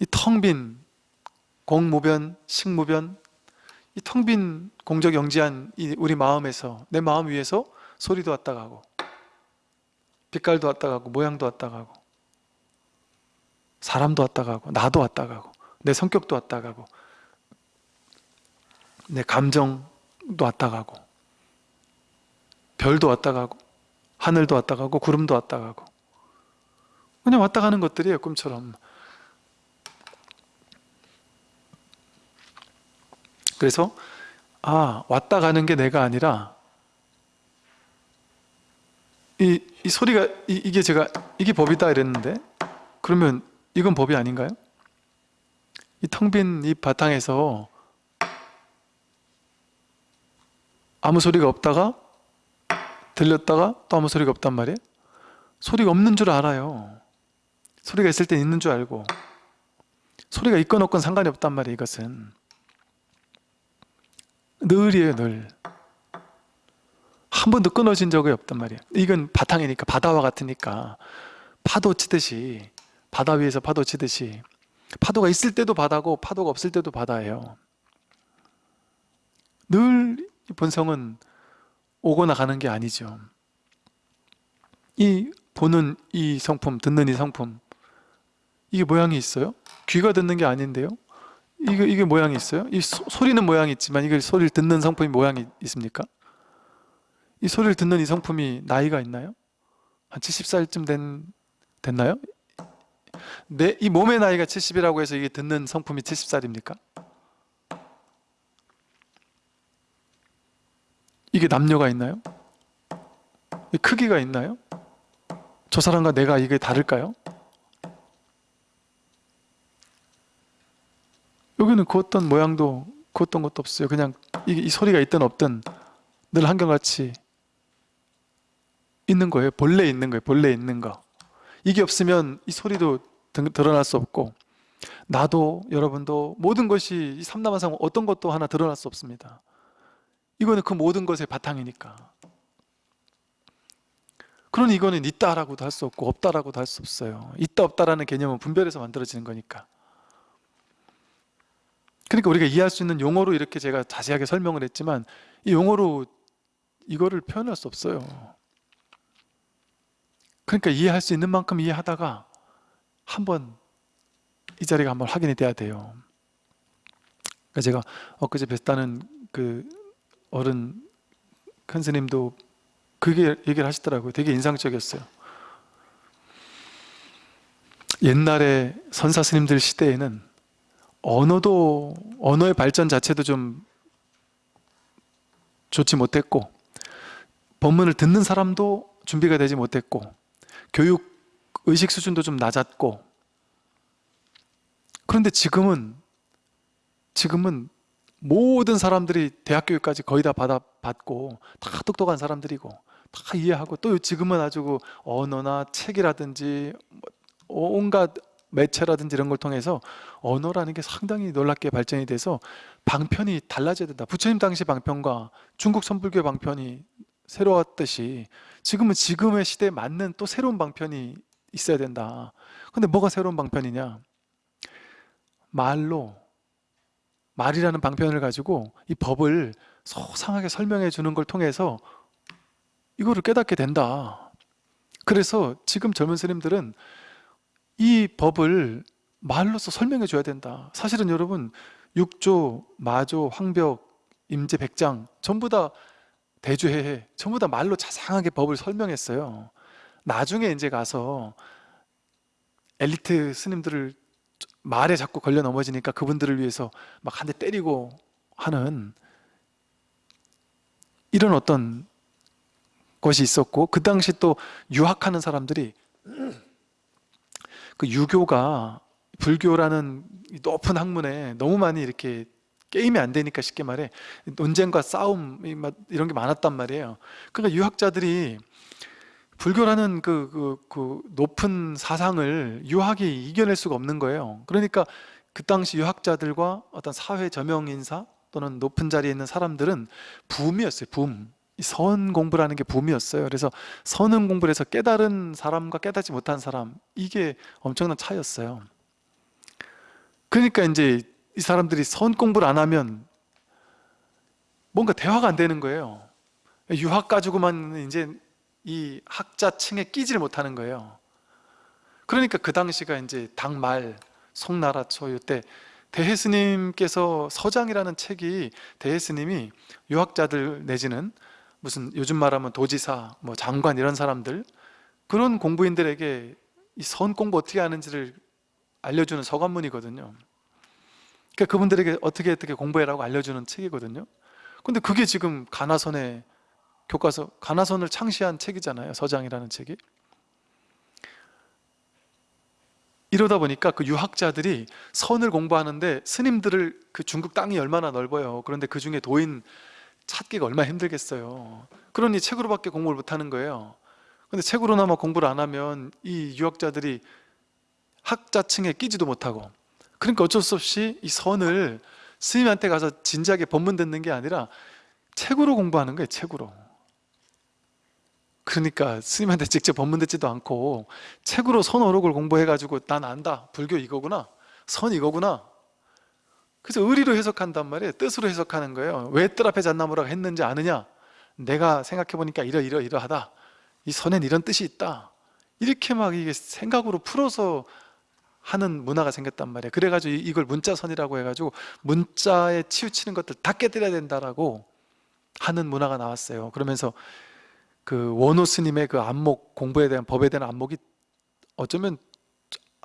이 텅 빈 공무변, 식무변 이 텅 빈 공적 영지한 이 우리 마음에서 내 마음 위에서 소리도 왔다 가고 빛깔도 왔다 가고 모양도 왔다 가고 사람도 왔다 가고 나도 왔다 가고 내 성격도 왔다 가고 내 감정도 왔다 가고 별도 왔다 가고 하늘도 왔다 가고 구름도 왔다 가고 그냥 왔다 가는 것들이에요 꿈처럼 그래서 아 왔다 가는 게 내가 아니라 이, 이 소리가 이, 게 제가 이게 법이다 이랬는데 그러면 이건 법이 아닌가요? 이 텅 빈 이 바탕에서 아무 소리가 없다가 들렸다가 또 아무 소리가 없단 말이에요? 소리가 없는 줄 알아요. 소리가 있을 땐 있는 줄 알고. 소리가 있건 없건 상관이 없단 말이에요 이것은. 늘이에요 늘. 한 번도 끊어진 적이 없단 말이에요. 이건 바탕이니까 바다와 같으니까. 파도 치듯이 바다 위에서 파도 치듯이. 파도가 있을 때도 바다고 파도가 없을 때도 바다예요. 늘 본성은 오거나 가는 게 아니죠 이 보는 이 성품, 듣는 이 성품 이게 모양이 있어요? 귀가 듣는 게 아닌데요? 이게, 이게 모양이 있어요? 이 소, 소리는 모양이 있지만 이걸 소리를 듣는 성품이 모양이 있습니까? 이 소리를 듣는 이 성품이 나이가 있나요? 한 70살쯤 된, 됐나요? 내, 이 몸의 나이가 70이라고 해서 이게 듣는 성품이 70살입니까? 이게 남녀가 있나요? 이 크기가 있나요? 저 사람과 내가 이게 다를까요? 여기는 그 어떤 모양도 그 어떤 것도 없어요 그냥 이, 이 소리가 있든 없든 늘 한결같이 있는 거예요 본래 있는 거예요 본래 있는 거 이게 없으면 이 소리도 드- 드러날 수 없고 나도 여러분도 모든 것이 이 삼남한상 어떤 것도 하나 드러날 수 없습니다 이거는 그 모든 것의 바탕이니까. 그러니 이거는 있다라고도 할 수 없고 없다라고도 할 수 없어요. 있다 없다라는 개념은 분별해서 만들어지는 거니까. 그러니까 우리가 이해할 수 있는 용어로 이렇게 제가 자세하게 설명을 했지만 이 용어로 이거를 표현할 수 없어요. 그러니까 이해할 수 있는 만큼 이해하다가 한번 이 자리가 한번 확인이 돼야 돼요. 그러니까 제가 엊그제 뵀다는 그 어른 큰 스님도 그게 얘기를 하시더라고요. 되게 인상적이었어요. 옛날에 선사 스님들 시대에는 언어도 언어의 발전 자체도 좀 좋지 못했고 법문을 듣는 사람도 준비가 되지 못했고 교육 의식 수준도 좀 낮았고 그런데 지금은 지금은 모든 사람들이 대학 교육까지 거의 다 받아 받고 다 똑똑한 사람들이고 다 이해하고 또 지금은 아주 그 언어나 책이라든지 뭐 온갖 매체라든지 이런 걸 통해서 언어라는 게 상당히 놀랍게 발전이 돼서 방편이 달라져야 된다. 부처님 당시 방편과 중국 선불교 방편이 새로웠듯이 지금은 지금의 시대에 맞는 또 새로운 방편이 있어야 된다. 근데 뭐가 새로운 방편이냐? 말로 말이라는 방편을 가지고 이 법을 소상하게 설명해 주는 걸 통해서 이거를 깨닫게 된다. 그래서 지금 젊은 스님들은 이 법을 말로서 설명해 줘야 된다. 사실은 여러분 육조, 마조, 황벽, 임제, 백장 전부 다 대주해. 전부 다 말로 자상하게 법을 설명했어요. 나중에 이제 가서 엘리트 스님들을 말에 자꾸 걸려 넘어지니까 그분들을 위해서 막 한 대 때리고 하는 이런 어떤 것이 있었고 그 당시 또 유학하는 사람들이 그 유교가 불교라는 이 높은 학문에 너무 많이 이렇게 게임이 안 되니까 쉽게 말해 논쟁과 싸움 이런 게 많았단 말이에요. 그러니까 유학자들이 불교라는 그, 그, 그 높은 사상을 유학이 이겨낼 수가 없는 거예요. 그러니까 그 당시 유학자들과 어떤 사회 저명 인사 또는 높은 자리에 있는 사람들은 붐이었어요. 붐. 이선 공부라는 게 붐이었어요. 그래서 선은 공부를 해서 깨달은 사람과 깨닫지 못한 사람 이게 엄청난 차이였어요. 그러니까 이제 이 사람들이 선 공부를 안 하면 뭔가 대화가 안 되는 거예요. 유학 가지고만 이제 이 학자층에 끼지를 못하는 거예요. 그러니까 그 당시가 이제 당말 송나라 초유 때 대혜스님께서 서장이라는 책이 대혜스님이 유학자들 내지는 무슨 요즘 말하면 도지사, 뭐 장관 이런 사람들 그런 공부인들에게 이선 공부 어떻게 하는지를 알려주는 서간문이거든요. 그러니까 그분들에게 어떻게 어떻게 공부해라고 알려주는 책이거든요. 근데 그게 지금 가나선의 교과서, 가나선을 창시한 책이잖아요. 서장이라는 책이. 이러다 보니까 그 유학자들이 선을 공부하는데 스님들을 그 중국 땅이 얼마나 넓어요. 그런데 그 중에 도인 찾기가 얼마나 힘들겠어요. 그러니 책으로밖에 공부를 못하는 거예요. 근데 책으로나마 공부를 안 하면 이 유학자들이 학자층에 끼지도 못하고 그러니까 어쩔 수 없이 이 선을 스님한테 가서 진지하게 법문 듣는 게 아니라 책으로 공부하는 거예요. 책으로. 그러니까 스님한테 직접 법문 듣지도 않고 책으로 선어록을 공부해가지고 난 안다. 불교 이거구나. 선 이거구나. 그래서 의리로 해석한단 말이에요. 뜻으로 해석하는 거예요. 왜 뜰 앞에 잣나무라고 했는지 아느냐? 내가 생각해보니까 이러이러 이러하다. 이 선엔 이런 뜻이 있다. 이렇게 막 이게 생각으로 풀어서 하는 문화가 생겼단 말이에요. 그래가지고 이- 이걸 문자선이라고 해가지고 문자에 치우치는 것들 다 깨뜨려야 된다라고 하는 문화가 나왔어요. 그러면서 그 원호 스님의 그 안목 공부에 대한 법에 대한 안목이 어쩌면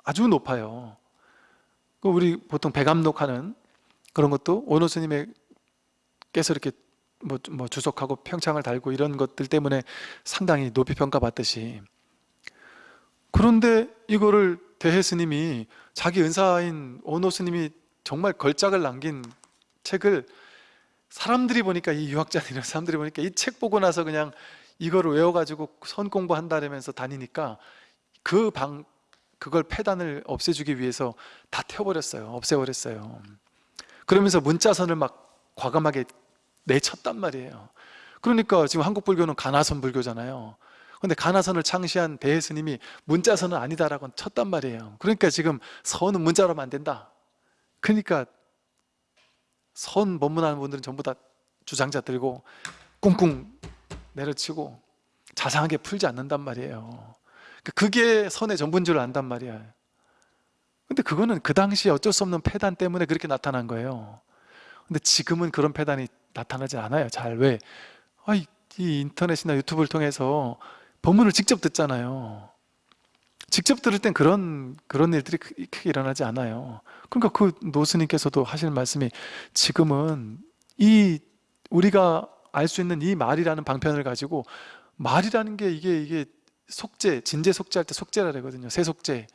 아주 높아요. 그 우리 보통 백암록하는 그런 것도 원호 스님의께서 이렇게 뭐, 뭐 주석하고 평창을 달고 이런 것들 때문에 상당히 높이 평가받듯이 그런데 이거를 대해 스님이 자기 은사인 원호 스님이 정말 걸작을 남긴 책을 사람들이 보니까 이 유학자들 이런 사람들이 보니까 이 책 보고 나서 그냥 이거를 외워가지고 선 공부한다면서 다니니까 그 방 그걸 폐단을 없애주기 위해서 다 태워버렸어요. 없애버렸어요. 그러면서 문자선을 막 과감하게 내쳤단 말이에요. 그러니까 지금 한국 불교는 가나선 불교잖아요. 근데 가나선을 창시한 대해 스님이 문자선은 아니다라고 쳤단 말이에요. 그러니까 지금 선은 문자로 하면 안 된다. 그러니까 선 법문하는 분들은 전부 다 주장자 들고 꿍꿍 내려치고 자상하게 풀지 않는단 말이에요. 그러니까 그게 선의 전부인 줄 안단 말이야. 근데 그거는 그 당시에 어쩔 수 없는 폐단 때문에 그렇게 나타난 거예요. 근데 지금은 그런 폐단이 나타나지 않아요 잘. 왜? 아, 이, 이 인터넷이나 유튜브를 통해서 법문을 직접 듣잖아요. 직접 들을 땐 그런 그런 일들이 크- 크게 일어나지 않아요. 그러니까 그 노스님께서도 하시는 말씀이 지금은 이 우리가 알 수 있는 이 말이라는 방편을 가지고 말이라는 게 이게 이게 속죄, 진제 속죄할 때 속죄라 그러거든요. 세속죄.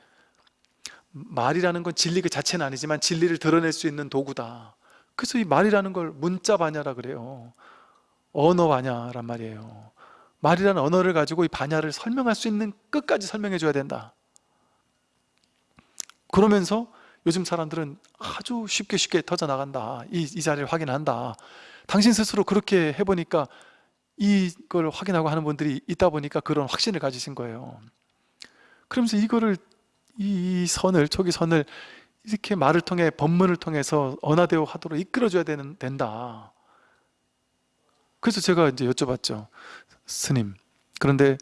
말이라는 건 진리 그 자체는 아니지만 진리를 드러낼 수 있는 도구다. 그래서 이 말이라는 걸 문자 반야라 그래요. 언어 반야란 말이에요. 말이라는 언어를 가지고 이 반야를 설명할 수 있는 끝까지 설명해 줘야 된다. 그러면서 요즘 사람들은 아주 쉽게 쉽게 터져 나간다. 이, 이 자리를 확인한다. 당신 스스로 그렇게 해보니까 이걸 확인하고 하는 분들이 있다 보니까 그런 확신을 가지신 거예요. 그러면서 이거를 이, 이 선을 초기 선을 이렇게 말을 통해 법문을 통해서 언하대오 하도록 이끌어줘야 되는 된다. 그래서 제가 이제 여쭤봤죠, 스님. 그런데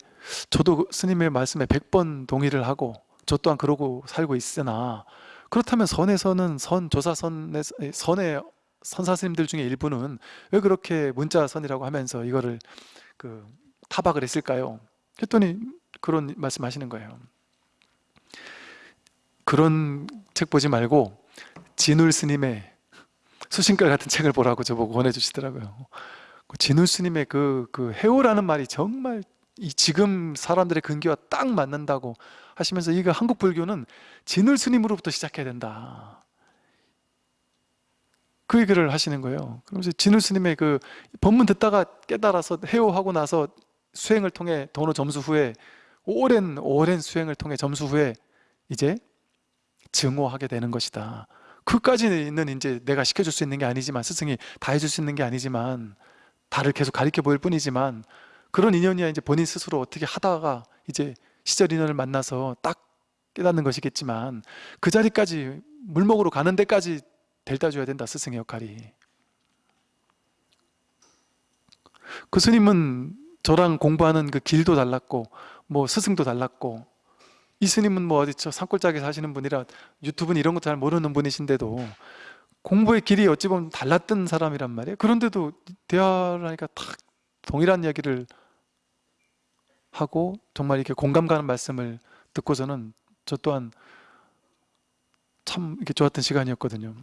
저도 그 스님의 말씀에 100번 동의를 하고 저 또한 그러고 살고 있으나 그렇다면 선에서는 선 조사선의 선의 선사 스님들 중에 일부는 왜 그렇게 문자선이라고 하면서 이거를 그 타박을 했을까요? 했더니 그런 말씀하시는 거예요. 그런 책 보지 말고 진울 스님의 수신글 같은 책을 보라고 저보고 권해주시더라고요. 그 진울 스님의 그, 그 해오라는 말이 정말 이 지금 사람들의 근기와 딱 맞는다고 하시면서 이거 한국 불교는 진을 스님으로부터 시작해야 된다. 그 얘기를 하시는 거예요. 그러면서 진울 스님의 그 법문 듣다가 깨달아서 해오하고 나서 수행을 통해 도노 점수 후에 오랜 오랜 수행을 통해 점수 후에 이제 증오하게 되는 것이다. 그까지는 이제 내가 시켜줄 수 있는 게 아니지만 스승이 다 해줄 수 있는 게 아니지만 다를 계속 가르쳐 보일 뿐이지만 그런 인연이야 이제 본인 스스로 어떻게 하다가 이제 시절 인연을 만나서 딱 깨닫는 것이겠지만 그 자리까지 물먹으로 가는 데까지 델다 줘야 된다 스승의 역할이. 그 스님은 저랑 공부하는 그 길도 달랐고 뭐 스승도 달랐고 이 스님은 뭐 어디 저 산골짜기 사시는 분이라 유튜브는 이런 거 잘 모르는 분이신데도 공부의 길이 어찌 보면 달랐던 사람이란 말이에요. 그런데도 대화를 하니까 탁 동일한 이야기를 하고 정말 이렇게 공감 가는 말씀을 듣고서는 저 또한 참 이렇게 좋았던 시간이었거든요